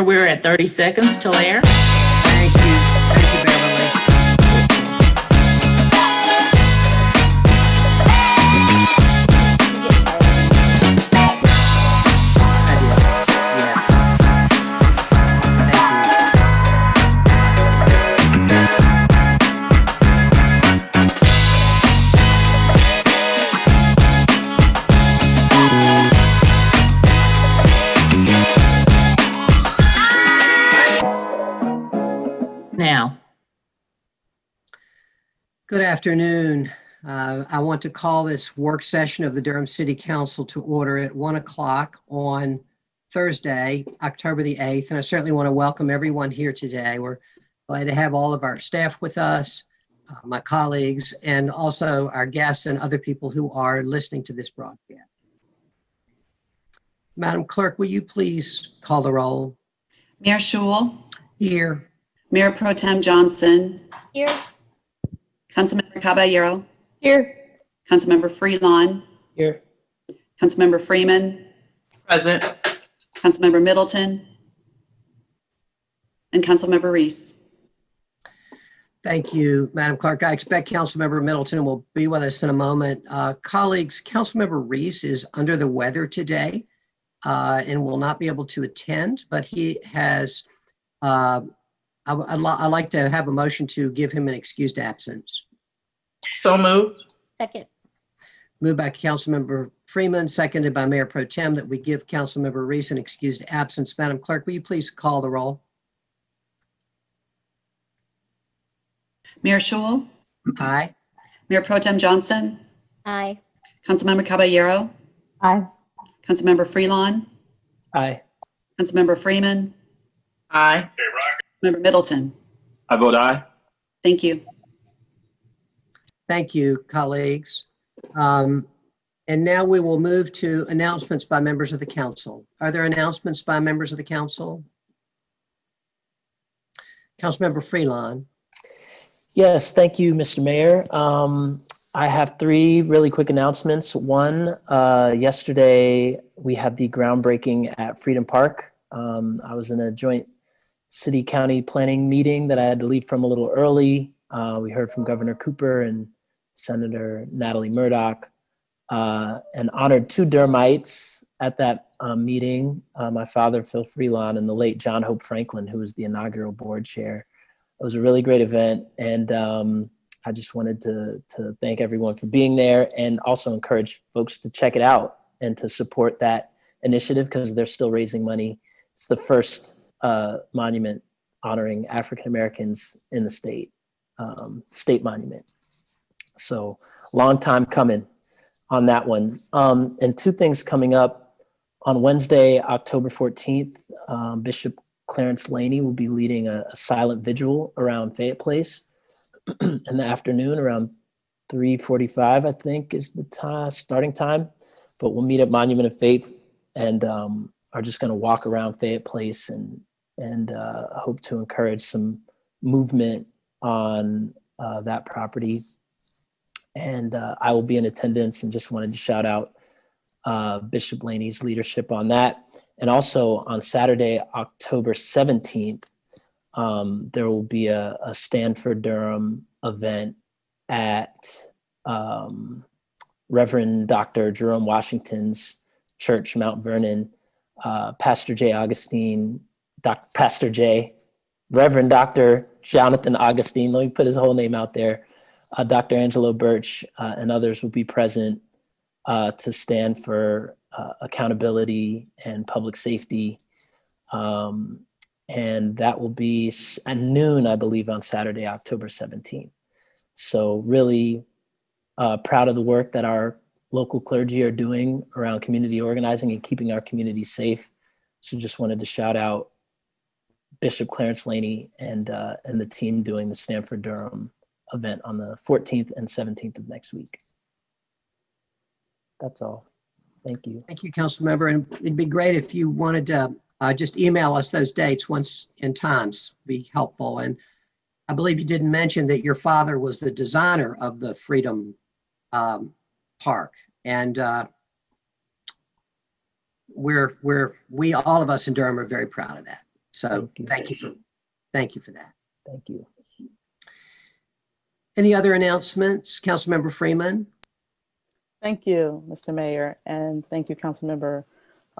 We're at 30 seconds till air. Thank you. Good afternoon. Uh, I want to call this work session of the Durham City Council to order at 1 o'clock on Thursday, October the 8th. And I certainly want to welcome everyone here today. We're glad to have all of our staff with us, uh, my colleagues, and also our guests and other people who are listening to this broadcast. Madam Clerk, will you please call the roll? Mayor Schewel, Here. Mayor Pro Tem Johnson, Here. Councilmember Caballero, Here. Councilmember Freelon, Here. Councilmember Freeman, present. Councilmember Middleton, and Councilmember Reece. Thank you, Madam Clerk. I expect Councilmember Middleton will be with us in a moment. Uh, Colleagues, Councilmember Reece is under the weather today uh, and will not be able to attend, but he has, uh, I would- I'd li- I'd like to have a motion to give him an excused absence. So moved. Second. Moved by Councilmember Freeman, seconded by Mayor Pro Tem, that we give Councilmember Reece an excused absence. Madam Clerk, will you please call the roll? Mayor Schewel, Aye. Mayor Pro Tem Johnson, Aye. Councilmember Caballero, Aye. Councilmember Freelon, Aye. Councilmember Freeman, Aye. Member Middleton. I vote aye. Thank you. Thank you, colleagues. Um, And now we will move to announcements by members of the council. Are there announcements by members of the council? Councilmember Freelon. Yes, thank you, Mr. Mayor. Um, I have three really quick announcements. One, uh, yesterday we had the groundbreaking at Freedom Park. Um, I was in a joint city county planning meeting that I had to leave from a little early. Uh, we heard from Governor Cooper and Senator Natalie Murdock uh, and honored two Durhamites at that um, meeting. Uh, my father, Phil Freelon, and the late John Hope Franklin, who was the inaugural board chair. It was a really great event, and um, I just wanted to to thank everyone for being there, and also encourage folks to check it out and to support that initiative because they're still raising money. It's the first uh, monument honoring African Americans in the state, um, state monument. So long time coming on that one. Um, and two things coming up on Wednesday, October 14th, um, Bishop Clarence Laney will be leading a, a silent vigil around Fayette Place in the afternoon around 3:45, I think, is the time, starting time. But we'll meet at Monument of Faith and um, are just going to walk around Fayette Place and and uh, hope to encourage some movement on uh, that property. And uh, I will be in attendance and just wanted to shout out uh, Bishop Laney's leadership on that. And also on Saturday, October 17th, um, there will be a, a Stanford Durham event at um, Reverend Dr. Jerome Washington's church, Mount Vernon. Uh, Pastor Jay Augustine, Doc, Pastor Jay, Reverend Dr. Jonathan Augustine, let me put his whole name out there. Uh, Dr. Angelo Birch uh, and others will be present uh, to stand for uh, accountability and public safety. Um, and that will be at noon, I believe, on Saturday, October 17th. So, really uh, proud of the work that our local clergy are doing around community organizing and keeping our community safe. So, just wanted to shout out Bishop Clarence Laney and uh, and the team doing the Stanford Durham event on the 14th and 17th of next week. That's all. Thank you. Thank you, Councilmember. And it'd be great if you wanted to uh, just email us those dates once in times, be helpful. And I believe you didn't mention that your father was the designer of the Freedom um, Park. And uh, we're, we're, we, all of us in Durham are very proud of that. So Thank you. thank you for, thank you for that. Thank you. Any other announcements? Councilmember Freeman? Thank you, Mr. Mayor, and thank you, Councilmember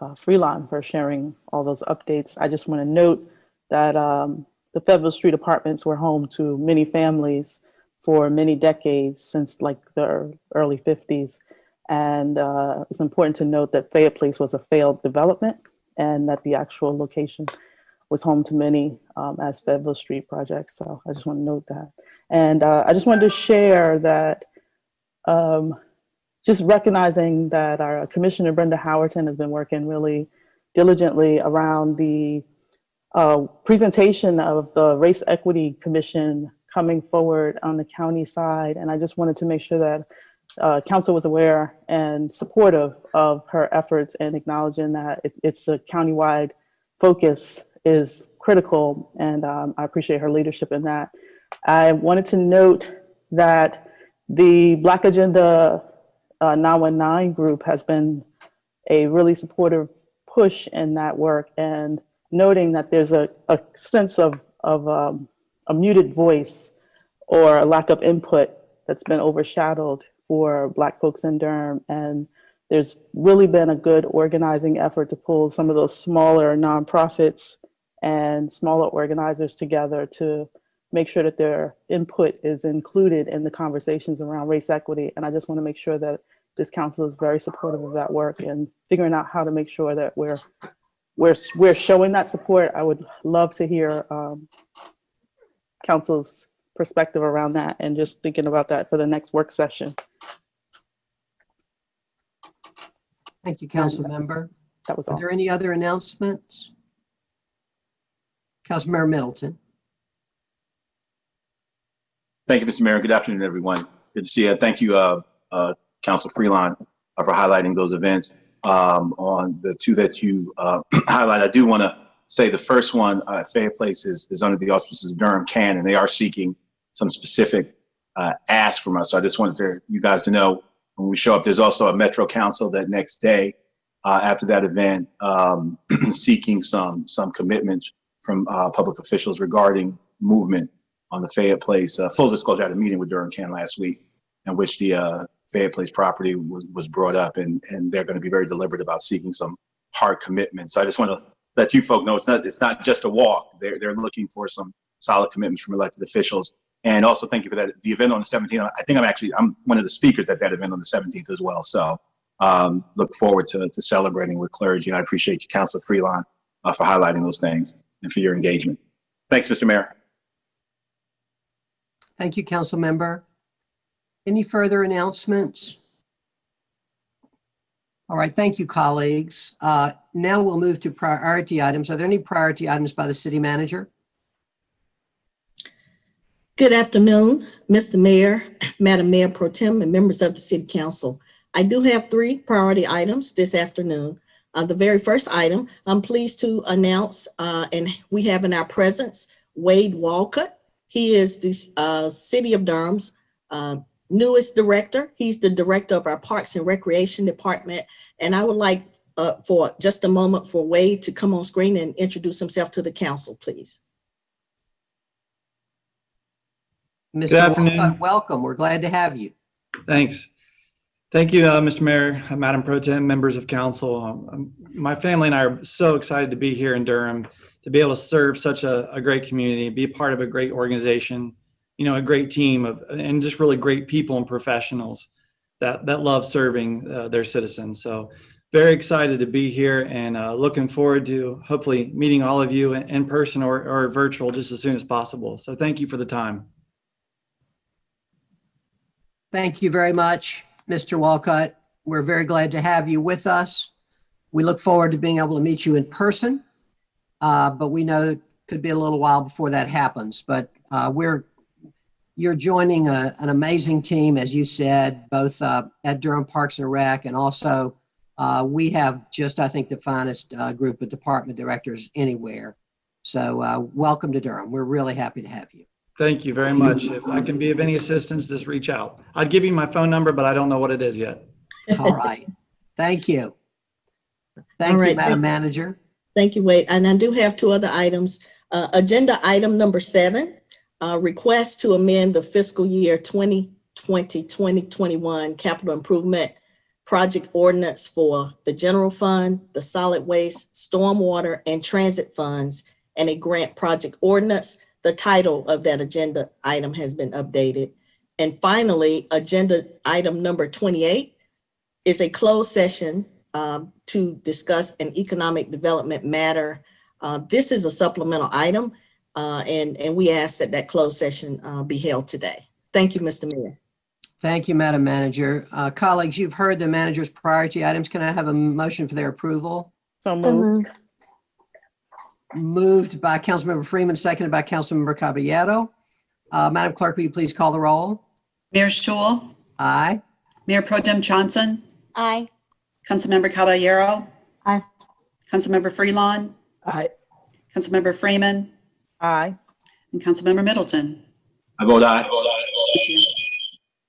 uh, Freelon, for sharing all those updates. I just want to note that um, the Federal Street Apartments were home to many families for many decades, since like the early 50s. And uh, it's important to note that Fayette Place was a failed development and that the actual location was home to many um, as Fayetteville Street projects. So I just want to note that. And uh, I just wanted to share that um, just recognizing that our Commissioner Brenda Howerton has been working really diligently around the uh, presentation of the Race Equity Commission coming forward on the county side. And I just wanted to make sure that uh, council was aware and supportive of her efforts and acknowledging that it, it's a countywide focus is critical. And um, I appreciate her leadership in that. I wanted to note that the Black Agenda uh, 919 group has been a really supportive push in that work and noting that there's a, a sense of, of um, a muted voice or a lack of input that's been overshadowed for Black folks in Durham. And there's really been a good organizing effort to pull some of those smaller nonprofits and smaller organizers together to make sure that their input is included in the conversations around race equity. And I just want to make sure that this council is very supportive of that work and figuring out how to make sure that we're we're we're showing that support. I would love to hear um, council's perspective around that and just thinking about that for the next work session. Thank you, Councilmember. That was Are all. there any other announcements? Councilmember Middleton? Thank you, Mr. Mayor. Good afternoon, everyone. Good to see you. Thank you, uh, uh, Council Freelon, uh, for highlighting those events. Um, on the two that you, uh, highlight, I do want to say the first one, uh, Fayette Place is, is under the auspices of Durham Can, and they are seeking some specific, uh, asks from us. So I just wanted to, you guys to know when we show up, there's also a Metro Council that next day, uh, after that event, um, seeking some, some commitments from, uh, public officials regarding movement on the Fayette Place. Uh, full disclosure, I had a meeting with Durham Can last week in which the uh, Fayette Place property was, was brought up and, and they're going to be very deliberate about seeking some hard commitments. So I just want to let you folks know it's not, it's not just a walk. They're, they're looking for some solid commitments from elected officials. And also thank you for that. The event on the 17th, I think I'm actually, I'm one of the speakers at that event on the 17th as well. So um, look forward to, to celebrating with clergy. And I appreciate you, Councilor Freelon, uh, for highlighting those things and for your engagement. Thanks, Mr. Mayor. Thank you, Council Member. Any further announcements? All right, thank you, colleagues. Uh, Now we'll move to priority items. Are there any priority items by the city manager? Good afternoon, Mr. Mayor, Madam Mayor Pro Tem, and members of the City Council. I do have three priority items this afternoon. Uh, the very first item, I'm pleased to announce, uh, and we have in our presence Wade Walcott. He is the uh, City of Durham's uh, newest director. He's the director of our Parks and Recreation Department. And I would like uh, for just a moment for Wade to come on screen and introduce himself to the council, please. Mr. afternoon. Walcott, Welcome. We're glad to have you. Thanks. Thank you, uh, Mr. Mayor, uh, Madam Pro Tem, members of council. Um, um, My family and I are so excited to be here in Durham, to be able to serve such a, a great community, be a part of a great organization, you know, a great team of, and just really great people and professionals that, that love serving uh, their citizens. So very excited to be here and uh, looking forward to hopefully meeting all of you in, in person or, or virtual just as soon as possible. So thank you for the time. Thank you very much, Mr. Walcott. We're very glad to have you with us. We look forward to being able to meet you in person, uh, but we know it could be a little while before that happens. But uh, we're you're joining a, an amazing team, as you said, both uh, at Durham Parks and Rec, and also uh, we have just, I think, the finest uh, group of department directors anywhere. So uh, welcome to Durham. We're really happy to have you. Thank you very much. If I can be of any assistance, just reach out. I'd give you my phone number, but I don't know what it is yet. All right. Thank you. Thank All you, right. Madam Manager. Thank you, Wade. And I do have two other items. Uh, Agenda item number seven, uh, request to amend the fiscal year 2020, 2021 capital improvement project ordinance for the general fund, the solid waste, stormwater, and transit funds, and a grant project ordinance. The title of that agenda item has been updated. And finally, agenda item number 28 is a closed session um, to discuss an economic development matter. Uh, This is a supplemental item, uh, and, and we ask that that closed session uh, be held today. Thank you, Mr. Mayor. Thank you, Madam Manager. Uh, Colleagues, you've heard the manager's priority items. Can I have a motion for their approval? So moved. Moved by Councilmember Freeman, seconded by Councilmember Caballero. Uh, Madam Clerk, will you please call the roll? Mayor Schewel, Aye. Mayor Pro Tem Johnson, Aye. Councilmember Caballero. Aye. Councilmember Freelon, Aye. Councilmember Freeman, Aye. and Councilmember Middleton. I vote aye. Thank you.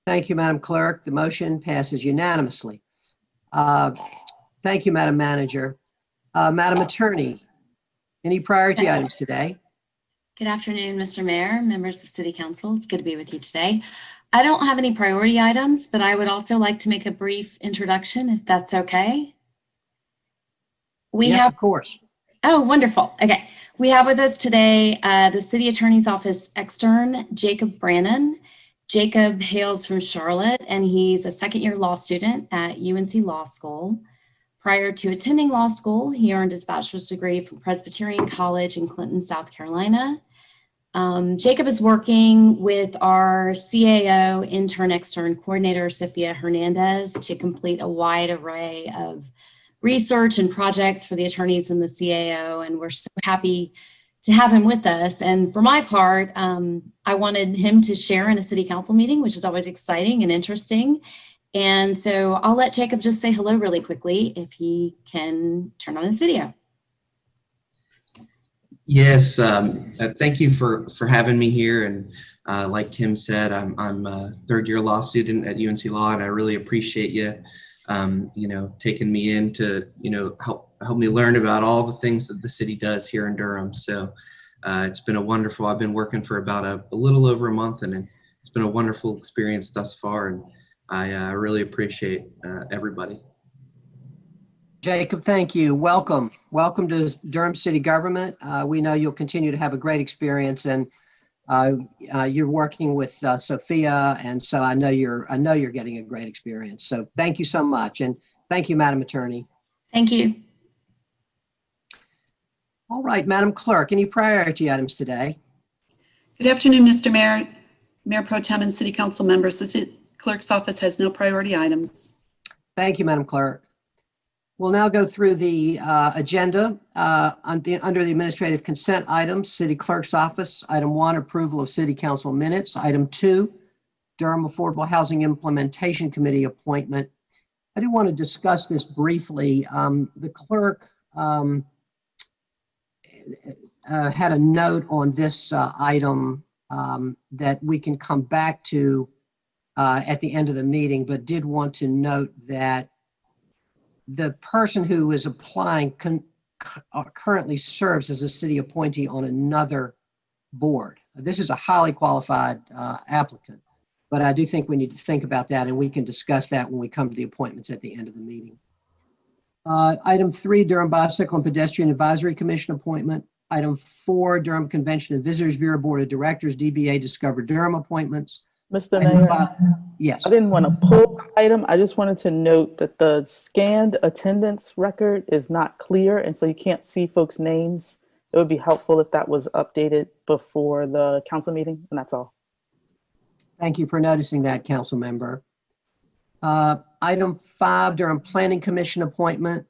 Thank you, Madam Clerk. The motion passes unanimously. Uh, Thank you, Madam Manager. Uh, Madam Attorney, any priority items today? Good afternoon, Mr. Mayor, members of City Council. It's good to be with you today. I don't have any priority items, but I would also like to make a brief introduction, if that's okay. We Yes, have of course. Oh, wonderful. Okay. We have with us today uh, the City Attorney's Office extern, Jacob Brannon. Jacob hails from Charlotte and he's a second year law student at UNC Law School. Prior to attending law school, he earned his bachelor's degree from Presbyterian College in Clinton, South Carolina. Um, Jacob is working with our CAO intern extern coordinator, Sophia Hernandez, to complete a wide array of research and projects for the attorneys in the CAO, and we're so happy to have him with us. And for my part, um, I wanted him to share in a city council meeting, which is always exciting and interesting. And so I'll let Jacob just say hello really quickly if he can turn on his video. Yes, um, uh, thank you for, for having me here. And uh, like Kim said, I'm, I'm a third year law student at UNC Law, and I really appreciate you, um, you know, taking me in to, you know, help, help me learn about all the things that the city does here in Durham. So uh, it's been a wonderful, I've been working for about a, a little over a month, and it's been a wonderful experience thus far. And I uh, really appreciate uh, everybody. Jacob, thank you. Welcome. Welcome to Durham City Government. Uh, We know you'll continue to have a great experience and uh, uh, you're working with uh, Sophia, and so I know you're, I know you're getting a great experience. So thank you so much, and thank you, Madam Attorney. Thank you. All right, Madam Clerk, any priority items today? Good afternoon, Mr. Mayor, Mayor Pro Tem and City Council members. The City Clerk's office has no priority items. Thank you, Madam Clerk. We'll now go through the uh, agenda. Uh, on the- Under the administrative consent items, City Clerk's Office, Item 1, approval of City Council minutes. Item 2, Durham Affordable Housing Implementation Committee appointment. I do want to discuss this briefly. Um, The clerk um, uh, had a note on this uh, item um, that we can come back to uh, at the end of the meeting, but did want to note that the person who is applying uh, currently serves as a city appointee on another board. This is a highly qualified uh, applicant, but I do think we need to think about that, and we can discuss that when we come to the appointments at the end of the meeting. Uh, Item three, Durham Bicycle and Pedestrian Advisory Commission appointment. Item four, Durham Convention and Visitors Bureau Board of Directors, DBA Discover Durham appointments. Mr. Mayor, Yes. I didn't want to pull the item. I just wanted to note that the scanned attendance record is not clear, and so you can't see folks' names. It would be helpful if that was updated before the council meeting, and that's all. Thank you for noticing that, council member. Uh, Item five, Durham Planning Commission appointment.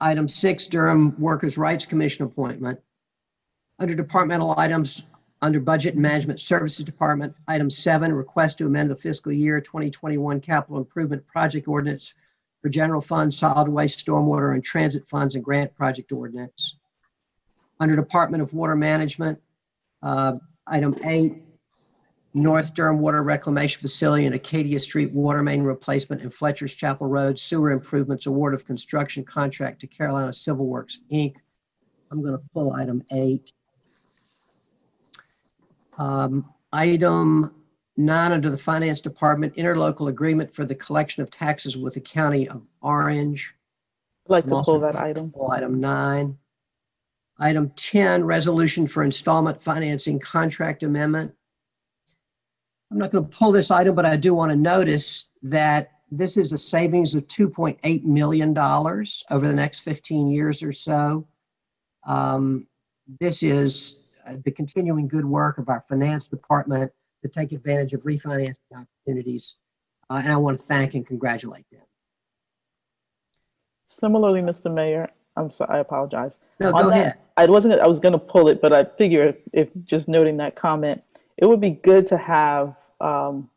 Item six, Durham Workers' Rights Commission appointment. Under departmental items, under Budget and Management Services Department, item seven, request to amend the fiscal year 2021 capital improvement project ordinance for general fund, solid waste, stormwater, and transit funds and grant project ordinance. Under Department of Water Management, uh, item eight, North Durham Water Reclamation Facility and Acadia Street Water Main Replacement and Fletcher's Chapel Road Sewer Improvements Award of Construction Contract to Carolina Civil Works, Inc. I'm going to pull item eight. Um, Item nine under the Finance Department, interlocal agreement for the collection of taxes with the County of Orange. I'd like to pull that item. Pull item nine. Item 10, resolution for installment financing contract amendment. I'm not going to pull this item, but I do want to notice that this is a savings of $2.8 million over the next 15 years or so. Um, This is the continuing good work of our finance department to take advantage of refinancing opportunities. Uh, And I want to thank and congratulate them. Similarly, Mr. Mayor, I'm sorry, I apologize. No, On go that- ahead. I wasn't, I was gonna pull it, but I figure if just noting that comment, it would be good to have um,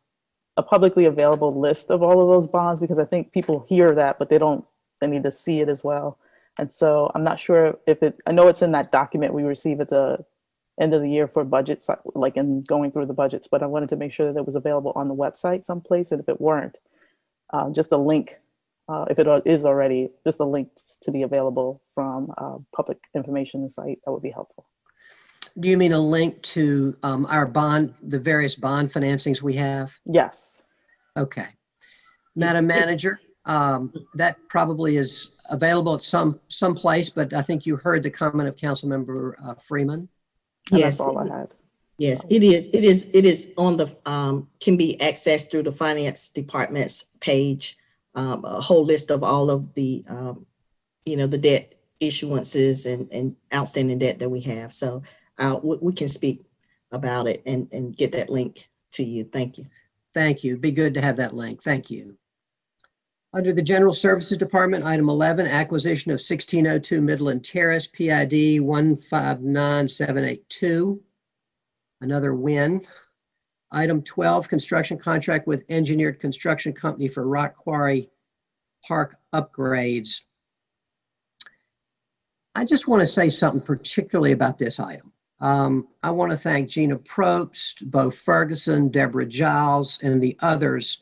a publicly available list of all of those bonds because I think people hear that, but they don't, they need to see it as well. And so I'm not sure if it, I know it's in that document we receive at the end of the year for budgets, like in going through the budgets, but I wanted to make sure that it was available on the website someplace. And if it weren't, uh, just a link uh, if it is already, just a link to be available from uh, public information site, that would be helpful. Do you mean a link to um, our bond, the various bond financings we have? Yes. Okay. Madam Manager, um, that probably is available at some, some place, but I think you heard the comment of Councilmember uh, Freeman. And Yes. that's all I had. Yes, it is. It is, it is on the, um, can be accessed through the finance department's page. Um, a whole list of all of the, um, you know, the debt issuances and, and outstanding debt that we have. So, uh, we, we can speak about it and, and get that link to you. Thank you. Thank you. Be good to have that link. Thank you. Under the General Services Department, item 11, acquisition of 1602 Midland Terrace, PID 159782. Another win. Item 12, construction contract with Engineered Construction Company for Rock Quarry Park upgrades. I just want to say something particularly about this item. Um, I want to thank Gina Probst, Bo Ferguson, Deborah Giles, and the others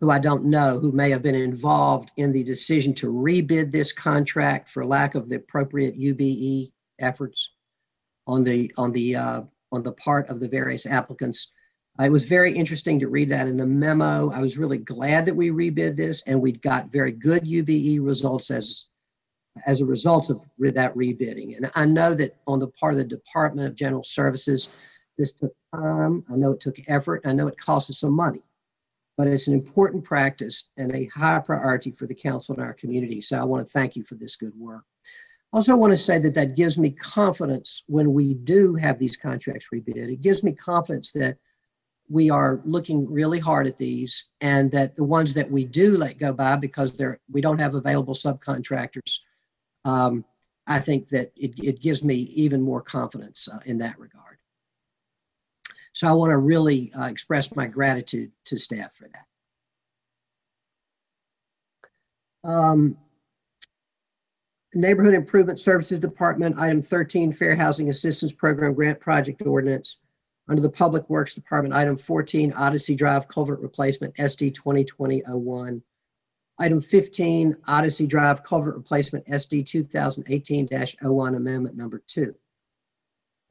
who I don't know who may have been involved in the decision to rebid this contract for lack of the appropriate UBE efforts on the on the uh, on the part of the various applicants. Uh, It was very interesting to read that in the memo. I was really glad that we rebid this and we got very good UBE results as as a result of that rebidding. And I know that on the part of the Department of General Services, this took time. I know it took effort. I know it cost us some money. But it's an important practice and a high priority for the council and our community. So I want to thank you for this good work. Also, want to say that that gives me confidence when we do have these contracts rebid. It gives me confidence that we are looking really hard at these and that the ones that we do let go by because they're, we don't have available subcontractors, um, I think that it, it gives me even more confidence uh, in that regard. So I want to really uh, express my gratitude to staff for that. Um, Neighborhood Improvement Services Department, item 13, Fair Housing Assistance Program Grant Project Ordinance. Under the Public Works Department, item 14, Odyssey Drive Culvert Replacement, SD 2020-01. Item 15, Odyssey Drive Culvert Replacement, SD 2018-01, Amendment Number 2.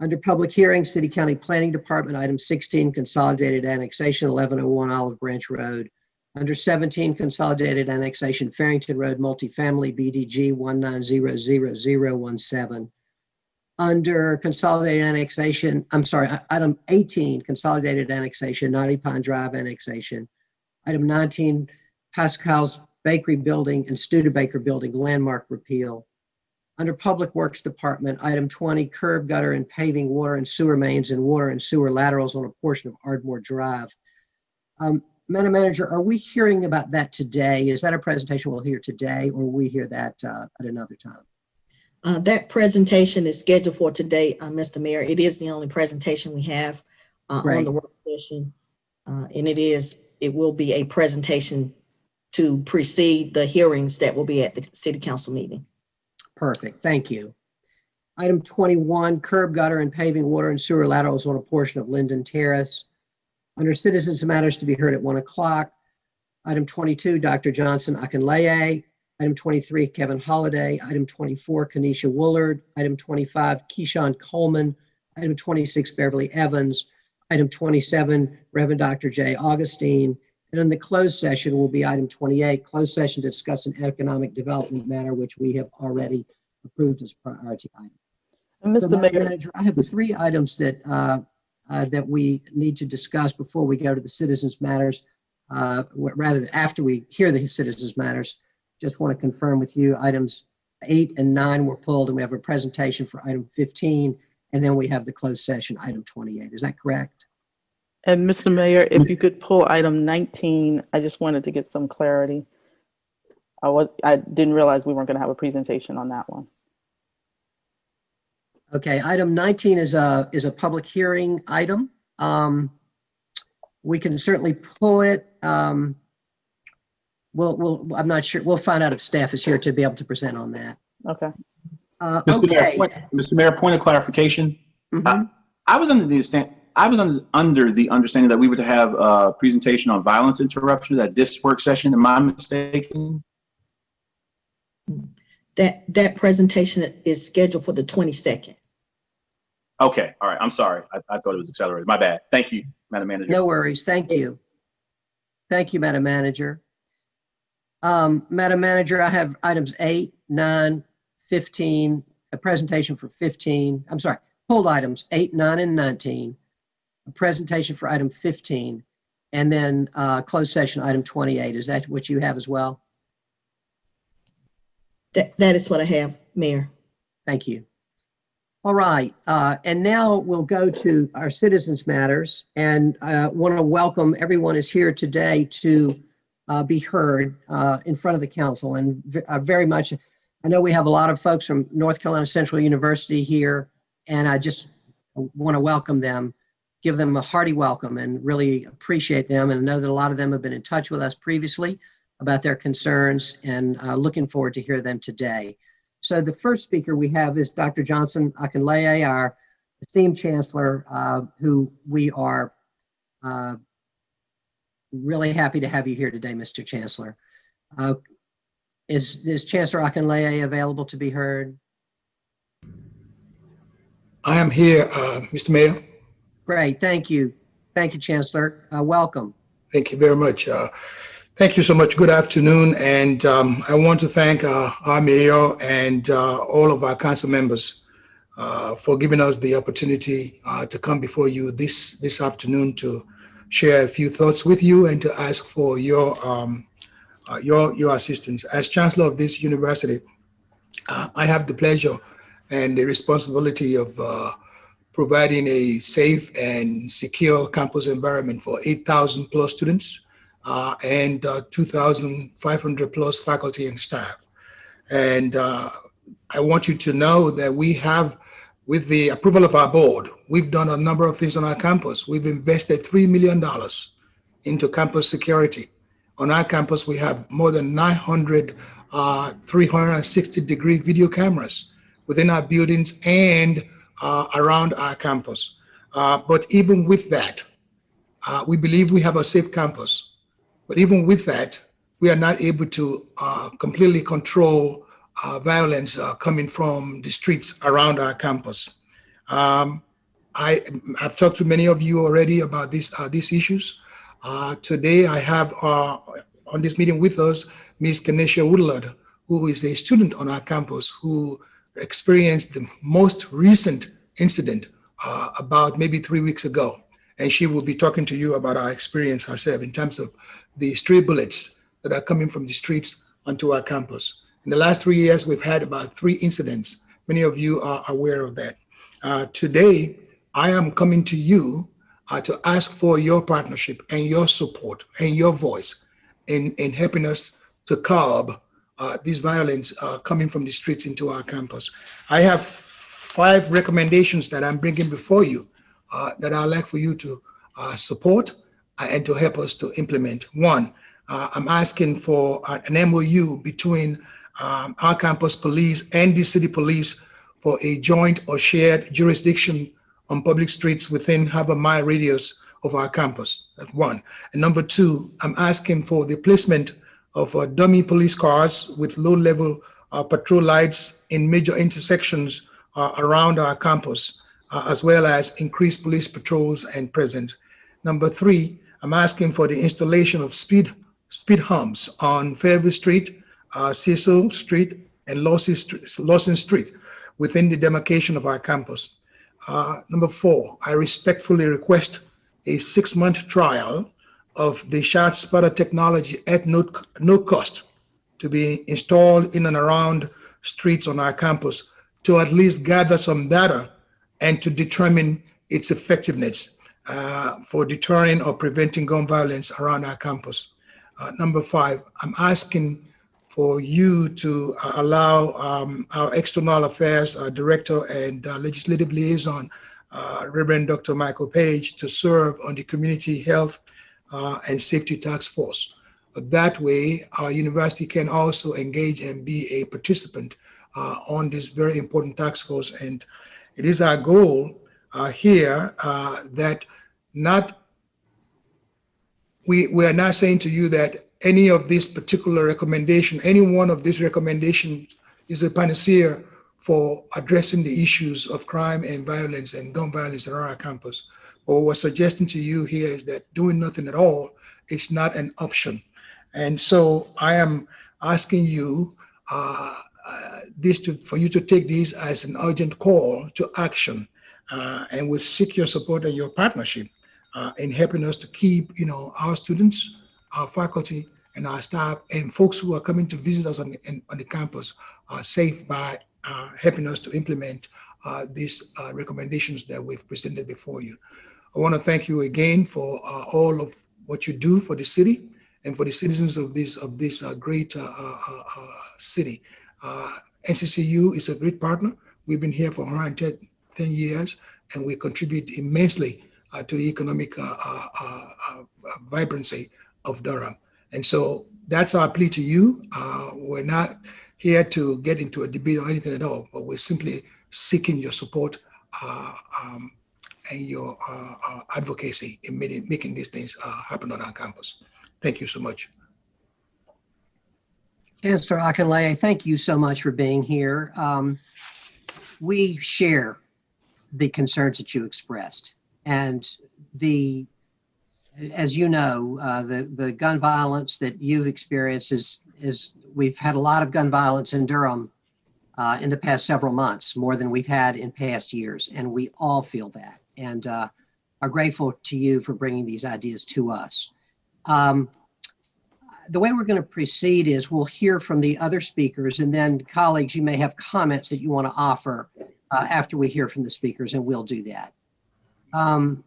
Under Public Hearing, City County Planning Department, item 16, Consolidated Annexation, 1101 Olive Branch Road. Under 17, Consolidated Annexation, Farrington Road Multifamily, BDG 1900017. Under Consolidated Annexation, I'm sorry, item 18, Consolidated Annexation, Knotty Pine Drive Annexation. Item 19, Pascal's Bakery Building and Studebaker Building Landmark Repeal. Under Public Works Department, item 20, curb gutter and paving water and sewer mains and water and sewer laterals on a portion of Ardmore Drive. Um, Madam Manager, are we hearing about that today? Is that a presentation we'll hear today or will we hear that uh, at another time? Uh, that presentation is scheduled for today, uh, Mr. Mayor. It is the only presentation we have uh, on the work session. Uh, and it is, it will be a presentation to precede the hearings that will be at the city council meeting. Perfect, thank you. Item 21, curb gutter and paving water and sewer laterals on a portion of Linden Terrace. Under citizens matters to be heard at 1 o'clock. Item 22, Dr. Johnson Akinleye, Item 23, Kevin Holloway. Item 24, Kenesha Woolard. Item 25, Keyshawn Coleman. Item 26, Beverly Evans. Item 27, Reverend Dr. J. Augustine. And in the closed session will be item 28, closed session to discuss an economic development matter, which we have already approved as priority item. And Mr. Madam Mayor, Manager, I have three items that, uh, uh, that we need to discuss before we go to the citizens matters. uh, Rather, than after we hear the citizens matters, just want to confirm with you, items eight and nine were pulled, and we have a presentation for item 15, and then we have the closed session, item 28. Is that correct? And Mr. Mayor, if you could pull item 19, I just wanted to get some clarity. I was, I didn't realize we weren't going to have a presentation on that one. Okay, item 19 is a, is a public hearing item. Um, We can certainly pull it. Um, We'll, we'll, I'm not sure, we'll find out if staff is here to be able to present on that. Okay. Uh, Mr. Mayor, Okay. point- Mr. Mayor, point of clarification. Mhm. I was under the stand, I was under, under the understanding that we were to have a presentation on violence interruption at this work session. Am I mistaken? That, that presentation is scheduled for the 22nd. Okay, all right. I'm sorry. I, I thought it was accelerated. My bad. Thank you, Madam Manager. No worries, thank you. Thank you, Madam Manager. Um, Madam Manager, I have items eight, nine, 15, a presentation for 15, I'm sorry, pulled items eight, nine, and 19, a presentation for item 15, and then uh, closed session item 28. Is that what you have as well? That, that is what I have, Mayor. Thank you. All right, uh, and now we'll go to our citizens matters and I want to welcome everyone is here today to uh, be heard uh, in front of the council and uh, very much, I know we have a lot of folks from North Carolina Central University here and I just want to welcome them, give them a hearty welcome and really appreciate them and know that a lot of them have been in touch with us previously about their concerns and uh, looking forward to hear them today. So the first speaker we have is Dr. Johnson Akinleye, our esteemed chancellor, uh, who we are uh, really happy to have you here today, Mr. Chancellor. Uh, Is, is Chancellor Akinleye available to be heard? I am here, uh, Mr. Mayor. Great, thank you. Thank you, Chancellor. Uh, Welcome. Thank you very much. Uh, Thank you so much. Good afternoon. And um, I want to thank uh, our mayor and uh, all of our council members uh, for giving us the opportunity uh, to come before you this, this afternoon to share a few thoughts with you and to ask for your, um, your, your assistance. As chancellor of this university, I have the pleasure and the responsibility of providing a safe and secure campus environment for 8,000 plus students uh, and uh, 2,500 plus faculty and staff. And uh, I want you to know that we have, with the approval of our board, we've done a number of things on our campus. We've invested $3 million into campus security. On our campus, we have more than 900 uh, 360 degree video cameras within our buildings and uh, around our campus. Uh, but even with that, uh, we believe we have a safe campus. But even with that, we are not able to uh, completely control uh, violence uh, coming from the streets around our campus. Um, I have talked to many of you already about these uh, these issues. Today, I have on this meeting with us Ms. Kenesha Woodlard, who is a student on our campus who experienced the most recent incident uh, about maybe three weeks ago. And she will be talking to you about our experience herself in terms of the stray bullets that are coming from the streets onto our campus. In the last three years, we've had about three incidents. Many of you are aware of that. Uh, today, I am coming to you uh, to ask for your partnership and your support and your voice in, in helping us to curb uh, this violence uh, coming from the streets into our campus. I have five recommendations that I'm bringing before you uh, that I'd like for you to uh, support uh, and to help us to implement. One, uh, I'm asking for an MOU between um, our campus police and the city police for a joint or shared jurisdiction on public streets within half a mile radius of our campus. That's one. And number two, I'm asking for the placement of uh, dummy police cars with low-level uh, patrol lights in major intersections uh, around our campus, uh, as well as increased police patrols and presence. Number three, I'm asking for the installation of speed speed humps on Fairview Street, uh, Cecil Street, and Lawson Street, Lawson Street within the demarcation of our campus. Number four, I respectfully request a six-month trial of the ShotSpotter technology at no, no cost to be installed in and around streets on our campus to at least gather some data and to determine its effectiveness uh, for deterring or preventing gun violence around our campus. Uh, number five, I'm asking for you to uh, allow um, our external affairs uh, director and uh, legislative liaison, uh, Reverend Dr. Michael Page, to serve on the community health uh, and safety task force. That way, our university can also engage and be a participant uh, on this very important task force. And it is our goal here that not we, we are not saying to you that any of this particular recommendation, any one of these recommendations is a panacea for addressing the issues of crime and violence and gun violence around our campus. What we're suggesting to you here is that doing nothing at all is not an option. And so I am asking you uh, uh, this to, for you to take these as an urgent call to action. Uh, and we seek your support and your partnership uh, in helping us to keep, you know, our students, our faculty, and our staff, and folks who are coming to visit us on, in, on the campus are safe by uh, helping us to implement uh, these recommendations that we've presented before you. I want to thank you again for uh, all of what you do for the city and for the citizens of this of this uh, great city. NCCU is a great partner. We've been here for 110 years, and we contribute immensely uh, to the economic uh, uh, vibrancy of Durham. And so that's our plea to you. we're not here to get into a debate or anything at all, but we're simply seeking your support um, and your uh, uh, advocacy in making, these things uh, happen on our campus. Thank you so much. Chancellor Akinleye, thank you so much for being here. Um, we share the concerns that you expressed and the as you know, uh, the the gun violence that you've experienced is is we've had a lot of gun violence in Durham uh, in the past several months, more than we've had in past years, and we all feel that, and uh, are grateful to you for bringing these ideas to us. Um, the way we're going to proceed is we'll hear from the other speakers, and then colleagues, you may have comments that you want to offer uh, after we hear from the speakers, and we'll do that. Um,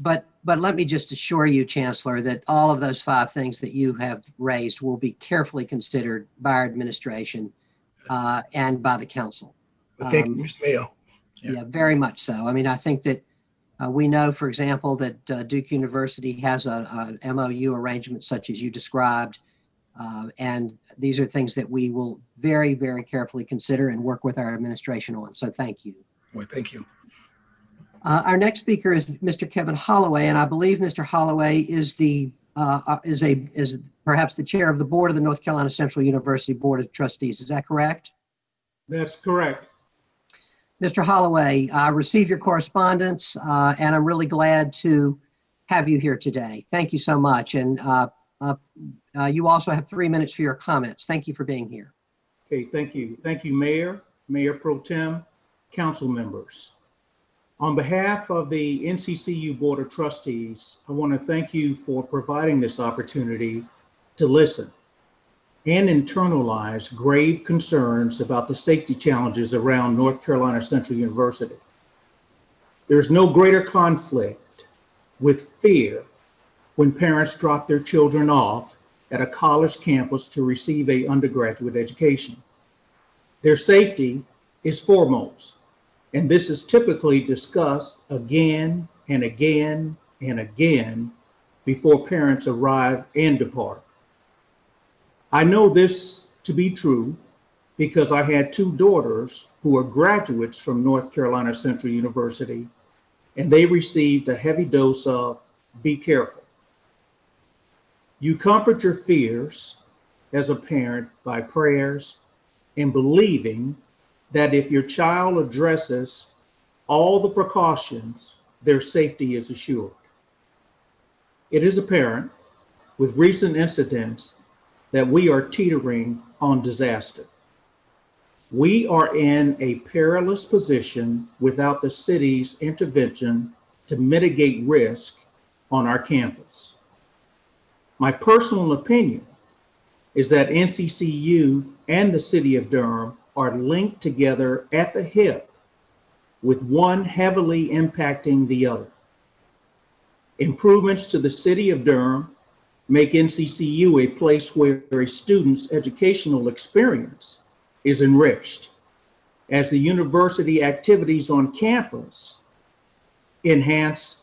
but but let me just assure you, Chancellor, that all of those five things that you have raised will be carefully considered by our administration uh, and by the council. Well, thank um, you, Mr. Mayor. Yeah. yeah. very much so. I mean, I think that uh, we know, for example, that uh, Duke University has a, a, MOU arrangement such as you described, uh, and these are things that we will very, very carefully consider and work with our administration on. So thank you. Well, thank you. Uh, our next speaker is Mr. Kevin Holloway, and I believe Mr. Holloway is the uh, uh, is a is perhaps the chair of the board of the North Carolina Central University Board of Trustees. Is that correct? That's correct. Mr. Holloway, I received your correspondence, uh, and I'm really glad to have you here today. Thank you so much. And uh, uh, you also have three minutes for your comments. Thank you for being here. Okay, thank you. Thank you, Mayor, Mayor Pro Tem, council members. On behalf of the NCCU Board of Trustees, I want to thank you for providing this opportunity to listen and internalize grave concerns about the safety challenges around North Carolina Central University. There's no greater conflict with fear when parents drop their children off at a college campus to receive a undergraduate education. Their safety is foremost. And this is typically discussed again and again and again before parents arrive and depart. I know this to be true because I had two daughters who are graduates from North Carolina Central University, and they received a heavy dose of be careful. You comfort your fears as a parent by prayers and believing that if your child addresses all the precautions, their safety is assured. It is apparent with recent incidents that we are teetering on disaster. We are in a perilous position without the city's intervention to mitigate risk on our campus. My personal opinion is that NCCU and the city of Durham are linked together at the hip with one heavily impacting the other. Improvements to the city of Durham make NCCU a place where a student's educational experience is enriched as the university activities on campus enhance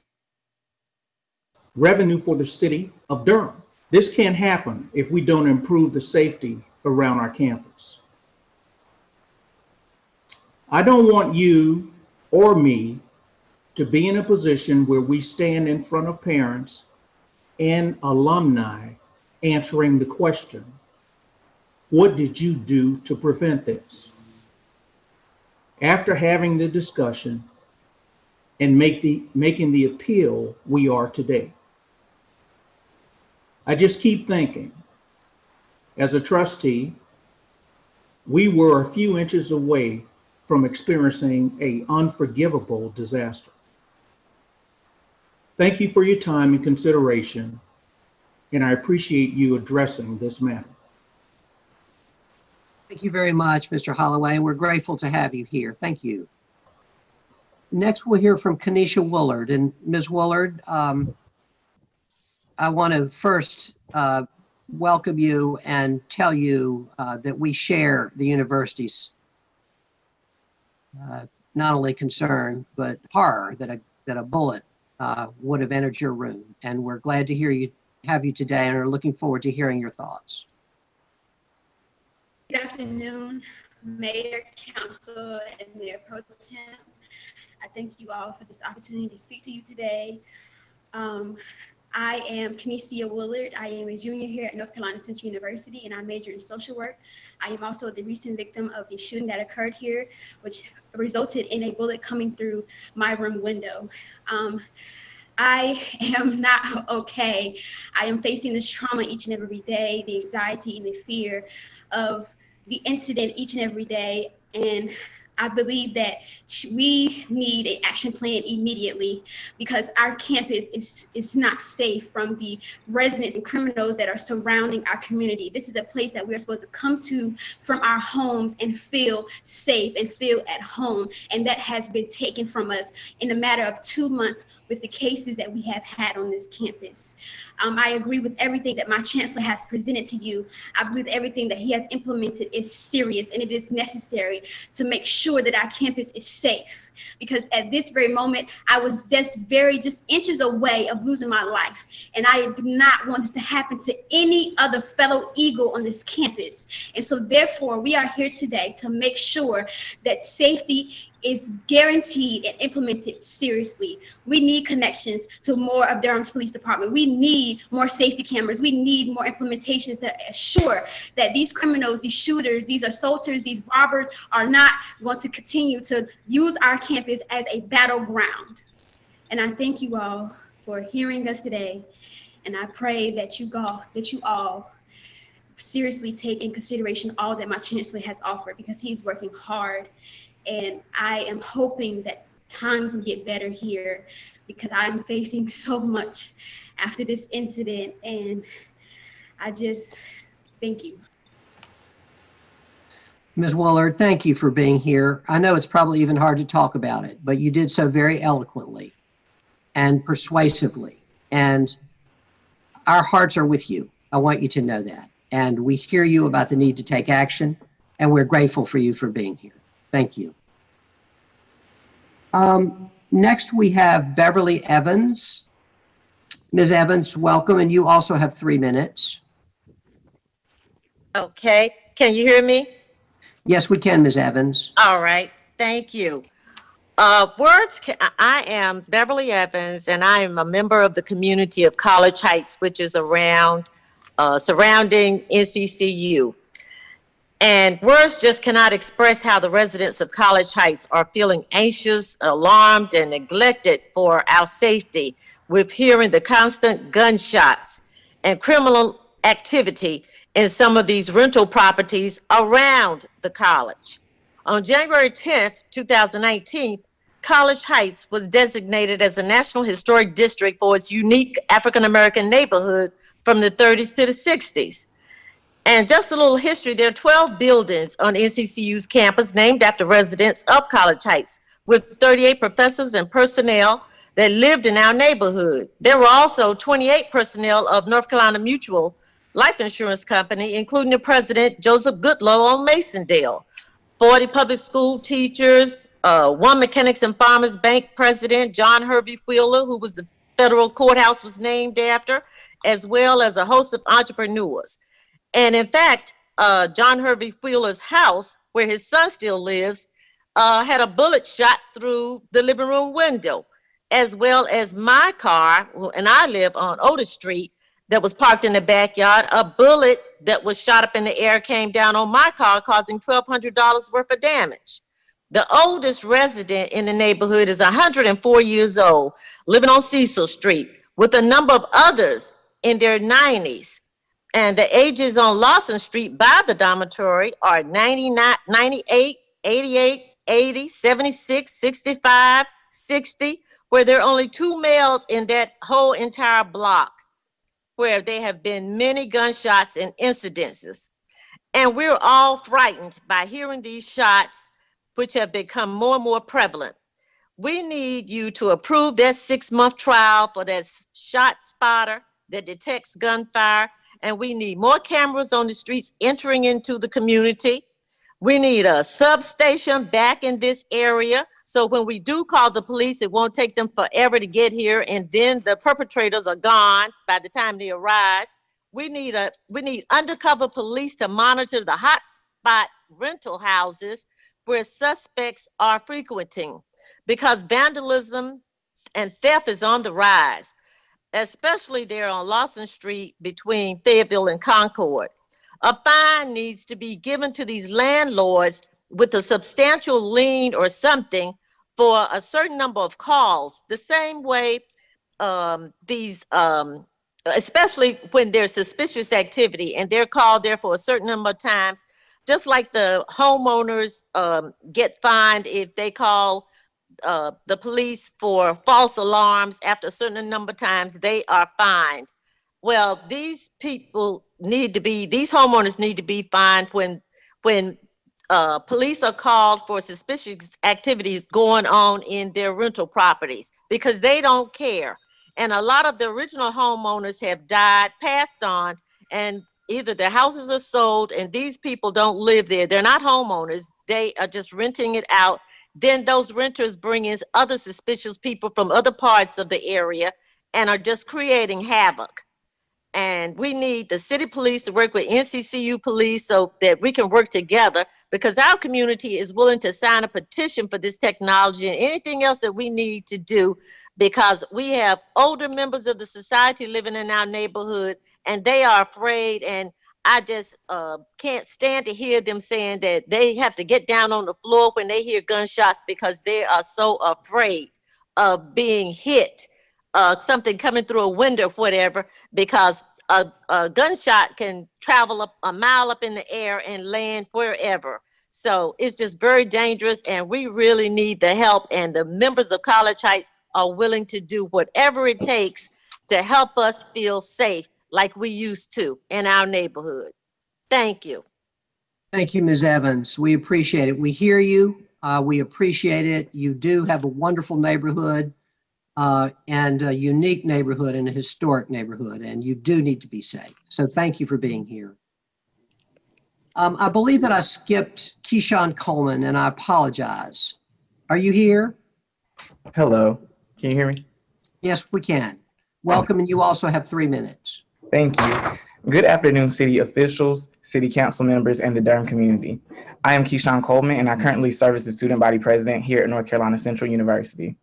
revenue for the city of Durham. This can't happen if we don't improve the safety around our campus. I don't want you or me to be in a position where we stand in front of parents and alumni answering the question, what did you do to prevent this? After having the discussion and make the, making the appeal we are today. I just keep thinking, as a trustee, we were a few inches away from experiencing a unforgivable disaster. Thank you for your time and consideration, and I appreciate you addressing this matter. Thank you very much, Mr. Holloway. And we're grateful to have you here. Thank you. Next, we'll hear from Kenesha Woolard. And Ms. Woolard, um, I want to first uh, welcome you and tell you uh, that we share the university's uh, not only concern, but horror that a, that a bullet uh, would have entered your room. And we're glad to hear you, have you today and are looking forward to hearing your thoughts. Good afternoon, Mayor, Council, and Mayor Pro Tem. I thank you all for this opportunity to speak to you today. Um, I am Kinesia Willard. I am a junior here at North Carolina Central University, and I major in social work. I am also the recent victim of the shooting that occurred here, which resulted in a bullet coming through my room window. Um, I am not okay. I am facing this trauma each and every day, the anxiety and the fear of the incident each and every day. And I believe that we need an action plan immediately because our campus is, is not safe from the residents and criminals that are surrounding our community. This is a place that we're supposed to come to from our homes and feel safe and feel at home. And that has been taken from us in a matter of two months with the cases that we have had on this campus. Um, I agree with everything that my chancellor has presented to you. I believe everything that he has implemented is serious and it is necessary to make sure sure that our campus is safe. Because at this very moment i was just very just inches away of losing my life. And i do not want this to happen to any other fellow eagle on this campus. And so therefore we are here today to make sure that safety is guaranteed and implemented seriously. We need connections to more of Durham's Police Department. We need more safety cameras. We need more implementations that assure that these criminals, these shooters, these assaulters, these robbers are not going to continue to use our campus as a battleground. And I thank you all for hearing us today. And I pray that you all, that you all seriously take in consideration all that my chancellor has offered because he's working hard and I am hoping that times will get better here because I'm facing so much after this incident. And I just thank you. Ms. Woolard, thank you for being here. I know it's probably even hard to talk about it, but you did so very eloquently and persuasively. And our hearts are with you. I want you to know that. And we hear you about the need to take action, and we're grateful for you for being here. Thank you. Um, next, we have Beverly Evans. Ms. Evans, welcome, and you also have three minutes. Okay, can you hear me? Yes, we can, Ms. Evans. All right, thank you. Uh, words, ca- I am Beverly Evans, and I am a member of the community of College Heights, which is around uh, surrounding NCCU. And words just cannot express how the residents of College Heights are feeling anxious, alarmed, and neglected for our safety with hearing the constant gunshots and criminal activity in some of these rental properties around the college. On January 10th, 2019, College Heights was designated as a National Historic District for its unique African American neighborhood from the 30s to the 60s. And just a little history, there are 12 buildings on NCCU's campus named after residents of College Heights, with 38 professors and personnel that lived in our neighborhood. There were also 28 personnel of North Carolina Mutual Life Insurance Company, including the president, Joseph Goodloe on Masondale, 40 public school teachers, uh, one Mechanics and Farmers Bank president, John Hervey Wheeler, who was the federal courthouse was named after, as well as a host of entrepreneurs. And in fact, uh, John Hervey Wheeler's house, where his son still lives, uh, had a bullet shot through the living room window, as well as my car, and I live on Otis Street, that was parked in the backyard. A bullet that was shot up in the air came down on my car, causing $1,200 worth of damage. The oldest resident in the neighborhood is 104 years old, living on Cecil Street, with a number of others in their 90s. And the ages on Lawson Street by the dormitory are 99, 98, 88, 80, 76, 65, 60, where there are only two males in that whole entire block, where there have been many gunshots and incidences. And we're all frightened by hearing these shots, which have become more and more prevalent. We need you to approve that six-month trial for that ShotSpotter that detects gunfire and we need more cameras on the streets entering into the community. We need a substation back in this area. So when we do call the police, it won't take them forever to get here. And then the perpetrators are gone by the time they arrive. We need a we need undercover police to monitor the hotspot rental houses where suspects are frequenting because vandalism and theft is on the rise especially there on Lawson Street between Fayetteville and Concord. A fine needs to be given to these landlords with a substantial lien or something for a certain number of calls, the same way um, these, um, especially when there's suspicious activity and they're called there for a certain number of times, just like the homeowners um, get fined if they call uh, the police for false alarms after a certain number of times, they are fined. Well, these people need to be, these homeowners need to be fined when, when uh, police are called for suspicious activities going on in their rental properties because they don't care. And a lot of the original homeowners have died, passed on, and either their houses are sold and these people don't live there. They're not homeowners. They are just renting it out then those renters bring in other suspicious people from other parts of the area and are just creating havoc. And we need the city police to work with NCCU police so that we can work together because our community is willing to sign a petition for this technology and anything else that we need to do because we have older members of the society living in our neighborhood and they are afraid and I just uh, can't stand to hear them saying that they have to get down on the floor when they hear gunshots because they are so afraid of being hit, uh, something coming through a window, whatever, because a, a gunshot can travel up a mile up in the air and land wherever. So it's just very dangerous, and we really need the help. And the members of College Heights are willing to do whatever it takes to help us feel safe like we used to in our neighborhood. Thank you. Thank you, Ms. Evans. We appreciate it. We hear you. Uh, we appreciate it. You do have a wonderful neighborhood uh, and a unique neighborhood and a historic neighborhood, and you do need to be safe. So thank you for being here. Um, I believe that I skipped Keyshawn Coleman, and I apologize. Are you here? Hello, can you hear me? Yes, we can. Welcome, and you also have three minutes. Thank you. Good afternoon, city officials, city council members, and the Durham community. I am Keyshawn Coleman, and I currently serve as the student body president here at North Carolina Central University.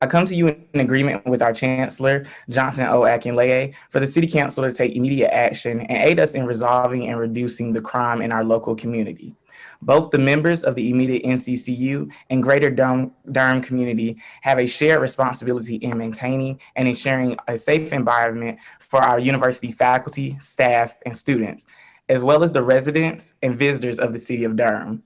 I come to you in agreement with our Chancellor, Johnson O. Akinleye, for the City Council to take immediate action and aid us in resolving and reducing the crime in our local community. Both the members of the immediate NCCU and greater Durham, community have a shared responsibility in maintaining and ensuring a safe environment for our university faculty, staff, and students, as well as the residents and visitors of the city of Durham.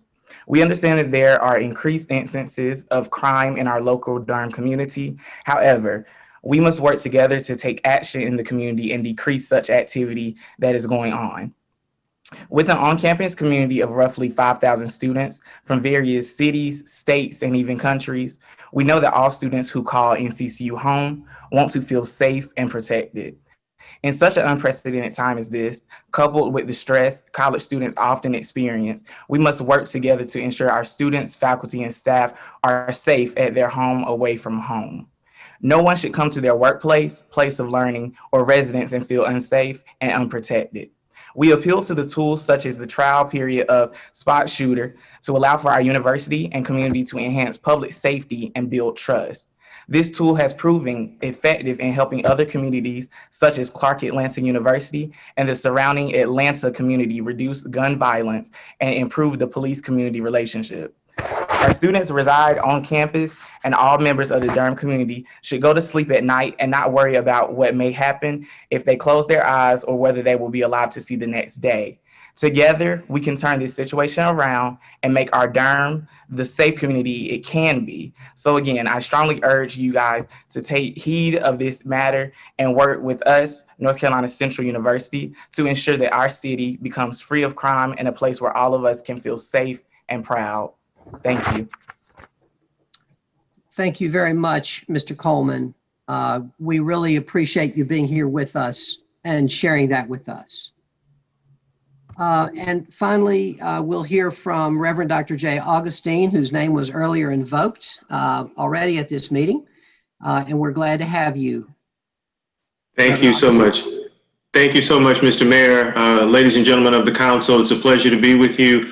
We understand that there are increased instances of crime in our local Durham community. However, we must work together to take action in the community and decrease such activity that is going on. With an on-campus community of roughly 5,000 students from various cities, states, and even countries, we know that all students who call NCCU home want to feel safe and protected. In such an unprecedented time as this, coupled with the stress college students often experience, we must work together to ensure our students, faculty, and staff are safe at their home away from home. No one should come to their workplace, place of learning, or residence and feel unsafe and unprotected. We appeal to the tools such as the trial period of spot shooter to allow for our university and community to enhance public safety and build trust. This tool has proven effective in helping other communities such as Clark Atlanta University and the surrounding Atlanta community reduce gun violence and improve the police community relationship. Our students reside on campus and all members of the Durham community should go to sleep at night and not worry about what may happen if they close their eyes or whether they will be alive to see the next day. Together, we can turn this situation around and make our Durham the safe community it can be. So again, I strongly urge you guys to take heed of this matter and work with us, North Carolina Central University, to ensure that our city becomes free of crime and a place where all of us can feel safe and proud. Thank you. Thank you very much, Mr. Coleman. Uh, We really appreciate you being here with us and sharing that with us. Uh, And finally, uh, we'll hear from Reverend Dr. Jay Augustine, whose name was earlier invoked uh, already at this meeting. Uh, And we're glad to have you. Thank you so much. Thank you so much, Mr. Mayor. Uh, Ladies and gentlemen of the council, it's a pleasure to be with you.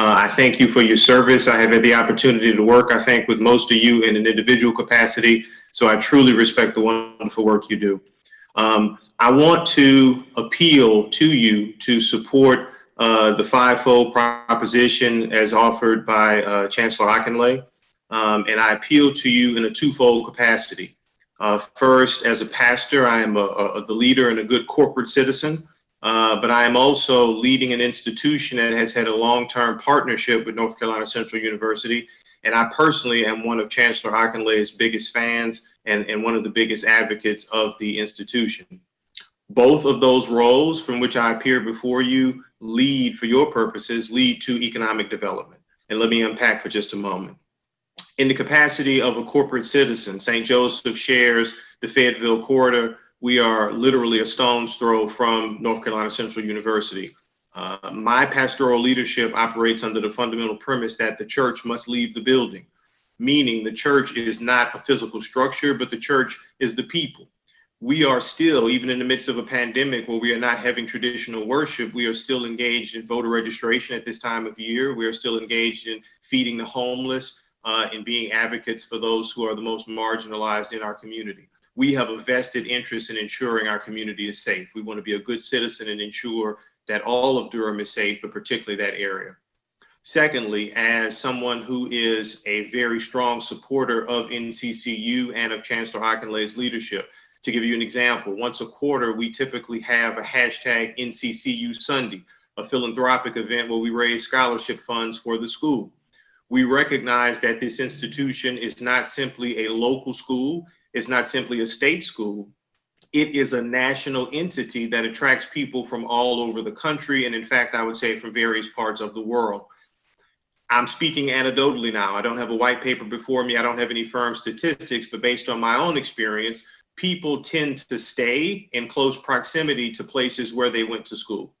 Uh, I thank you for your service. I have had the opportunity to work, I think, with most of you in an individual capacity, so I truly respect the wonderful work you do. Um, I want to appeal to you to support uh, the fivefold proposition as offered by uh, Chancellor Akinleye, um, and I appeal to you in a twofold capacity. Uh, first, as a pastor, I am a, a, the leader and a good corporate citizen, uh, but I am also leading an institution that has had a long-term partnership with North Carolina Central University, and I personally am one of Chancellor Akinleye's biggest fans and, and one of the biggest advocates of the institution. Both of those roles from which I appear before you lead, for your purposes, lead to economic development. And let me unpack for just a moment in the capacity of a corporate citizen, St. Joseph shares the Fayetteville corridor. We are literally a stone's throw from North Carolina Central University. Uh, my pastoral leadership operates under the fundamental premise that the church must leave the building, meaning the church is not a physical structure, but the church is the people. We are still, even in the midst of a pandemic where we are not having traditional worship, we are still engaged in voter registration at this time of year. We are still engaged in feeding the homeless, uh, in being advocates for those who are the most marginalized in our community. We have a vested interest in ensuring our community is safe. We want to be a good citizen and ensure that all of Durham is safe, but particularly that area. Secondly, as someone who is a very strong supporter of NCCU and of Chancellor Akinleye's leadership, to give you an example, once a quarter, we typically have a hashtag NCCU Sunday, a philanthropic event where we raise scholarship funds for the school we recognize that this institution is not simply a local school, it's not simply a state school. It is a national entity that attracts people from all over the country, and in fact, I would say from various parts of the world. I'm speaking anecdotally now. I don't have a white paper before me. I don't have any firm statistics, but based on my own experience, people tend to stay in close proximity to places where they went to school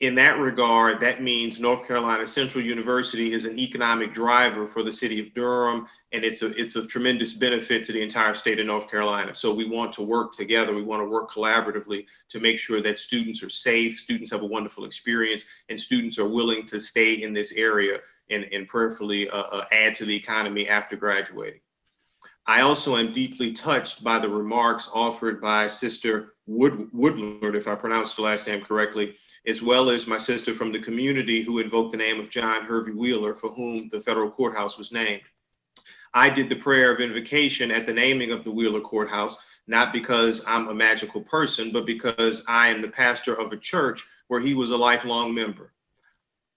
in that regard, that means North Carolina Central University is an economic driver for the city of Durham, and it's a it's of tremendous benefit to the entire state of North Carolina. So we want to work together. We want to work collaboratively to make sure that students are safe, students have a wonderful experience, and students are willing to stay in this area and, and prayerfully uh, uh, add to the economy after graduating. I also am deeply touched by the remarks offered by Sister Wood, if I pronounced the last name correctly, as well as my sister from the community who invoked the name of John Hervey Wheeler, for whom the federal courthouse was named. I did the prayer of invocation at the naming of the Wheeler Courthouse, not because I'm a magical person, but because I am the pastor of a church where he was a lifelong member.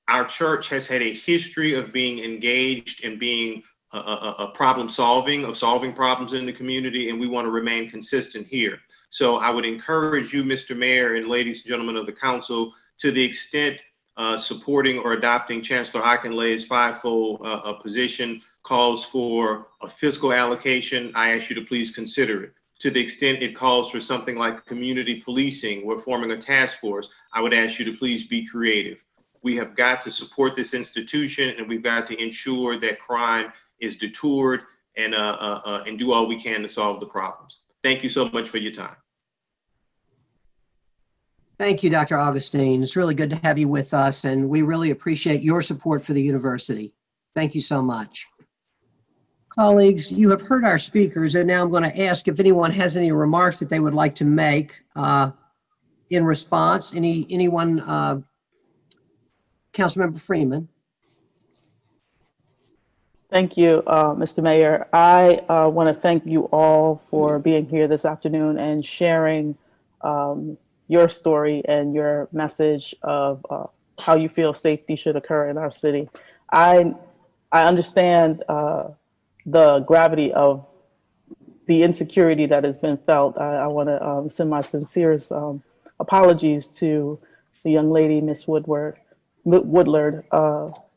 Our church has had a history of being engaged and being a, a, problem solving, of solving problems in the community, and we want to remain consistent here. So I would encourage you, Mr. Mayor and ladies and gentlemen of the council, to the extent uh, supporting or adopting Chancellor Akinleye's fivefold uh, uh, position calls for a fiscal allocation, I ask you to please consider it. To the extent it calls for something like community policing, we're forming a task force, I would ask you to please be creative. We have got to support this institution and we've got to ensure that crime is detoured and, uh, uh, uh, and do all we can to solve the problems. Thank you so much for your time. Thank you, Dr. Augustine. It's really good to have you with us, and we really appreciate your support for the university. Thank you so much. Colleagues, you have heard our speakers, and now I'm going to ask if anyone has any remarks that they would like to make uh, in response. Any Anyone? Uh, Councilmember Freeman. Thank you, uh, Mr. Mayor. I uh, want to thank you all for being here this afternoon and sharing um, your story and your message of uh, how you feel safety should occur in our city. I, I understand uh, the gravity of the insecurity that has been felt. I, I want to um, send my sincerest um, apologies to the young lady, Miss Woodward, Woodlard,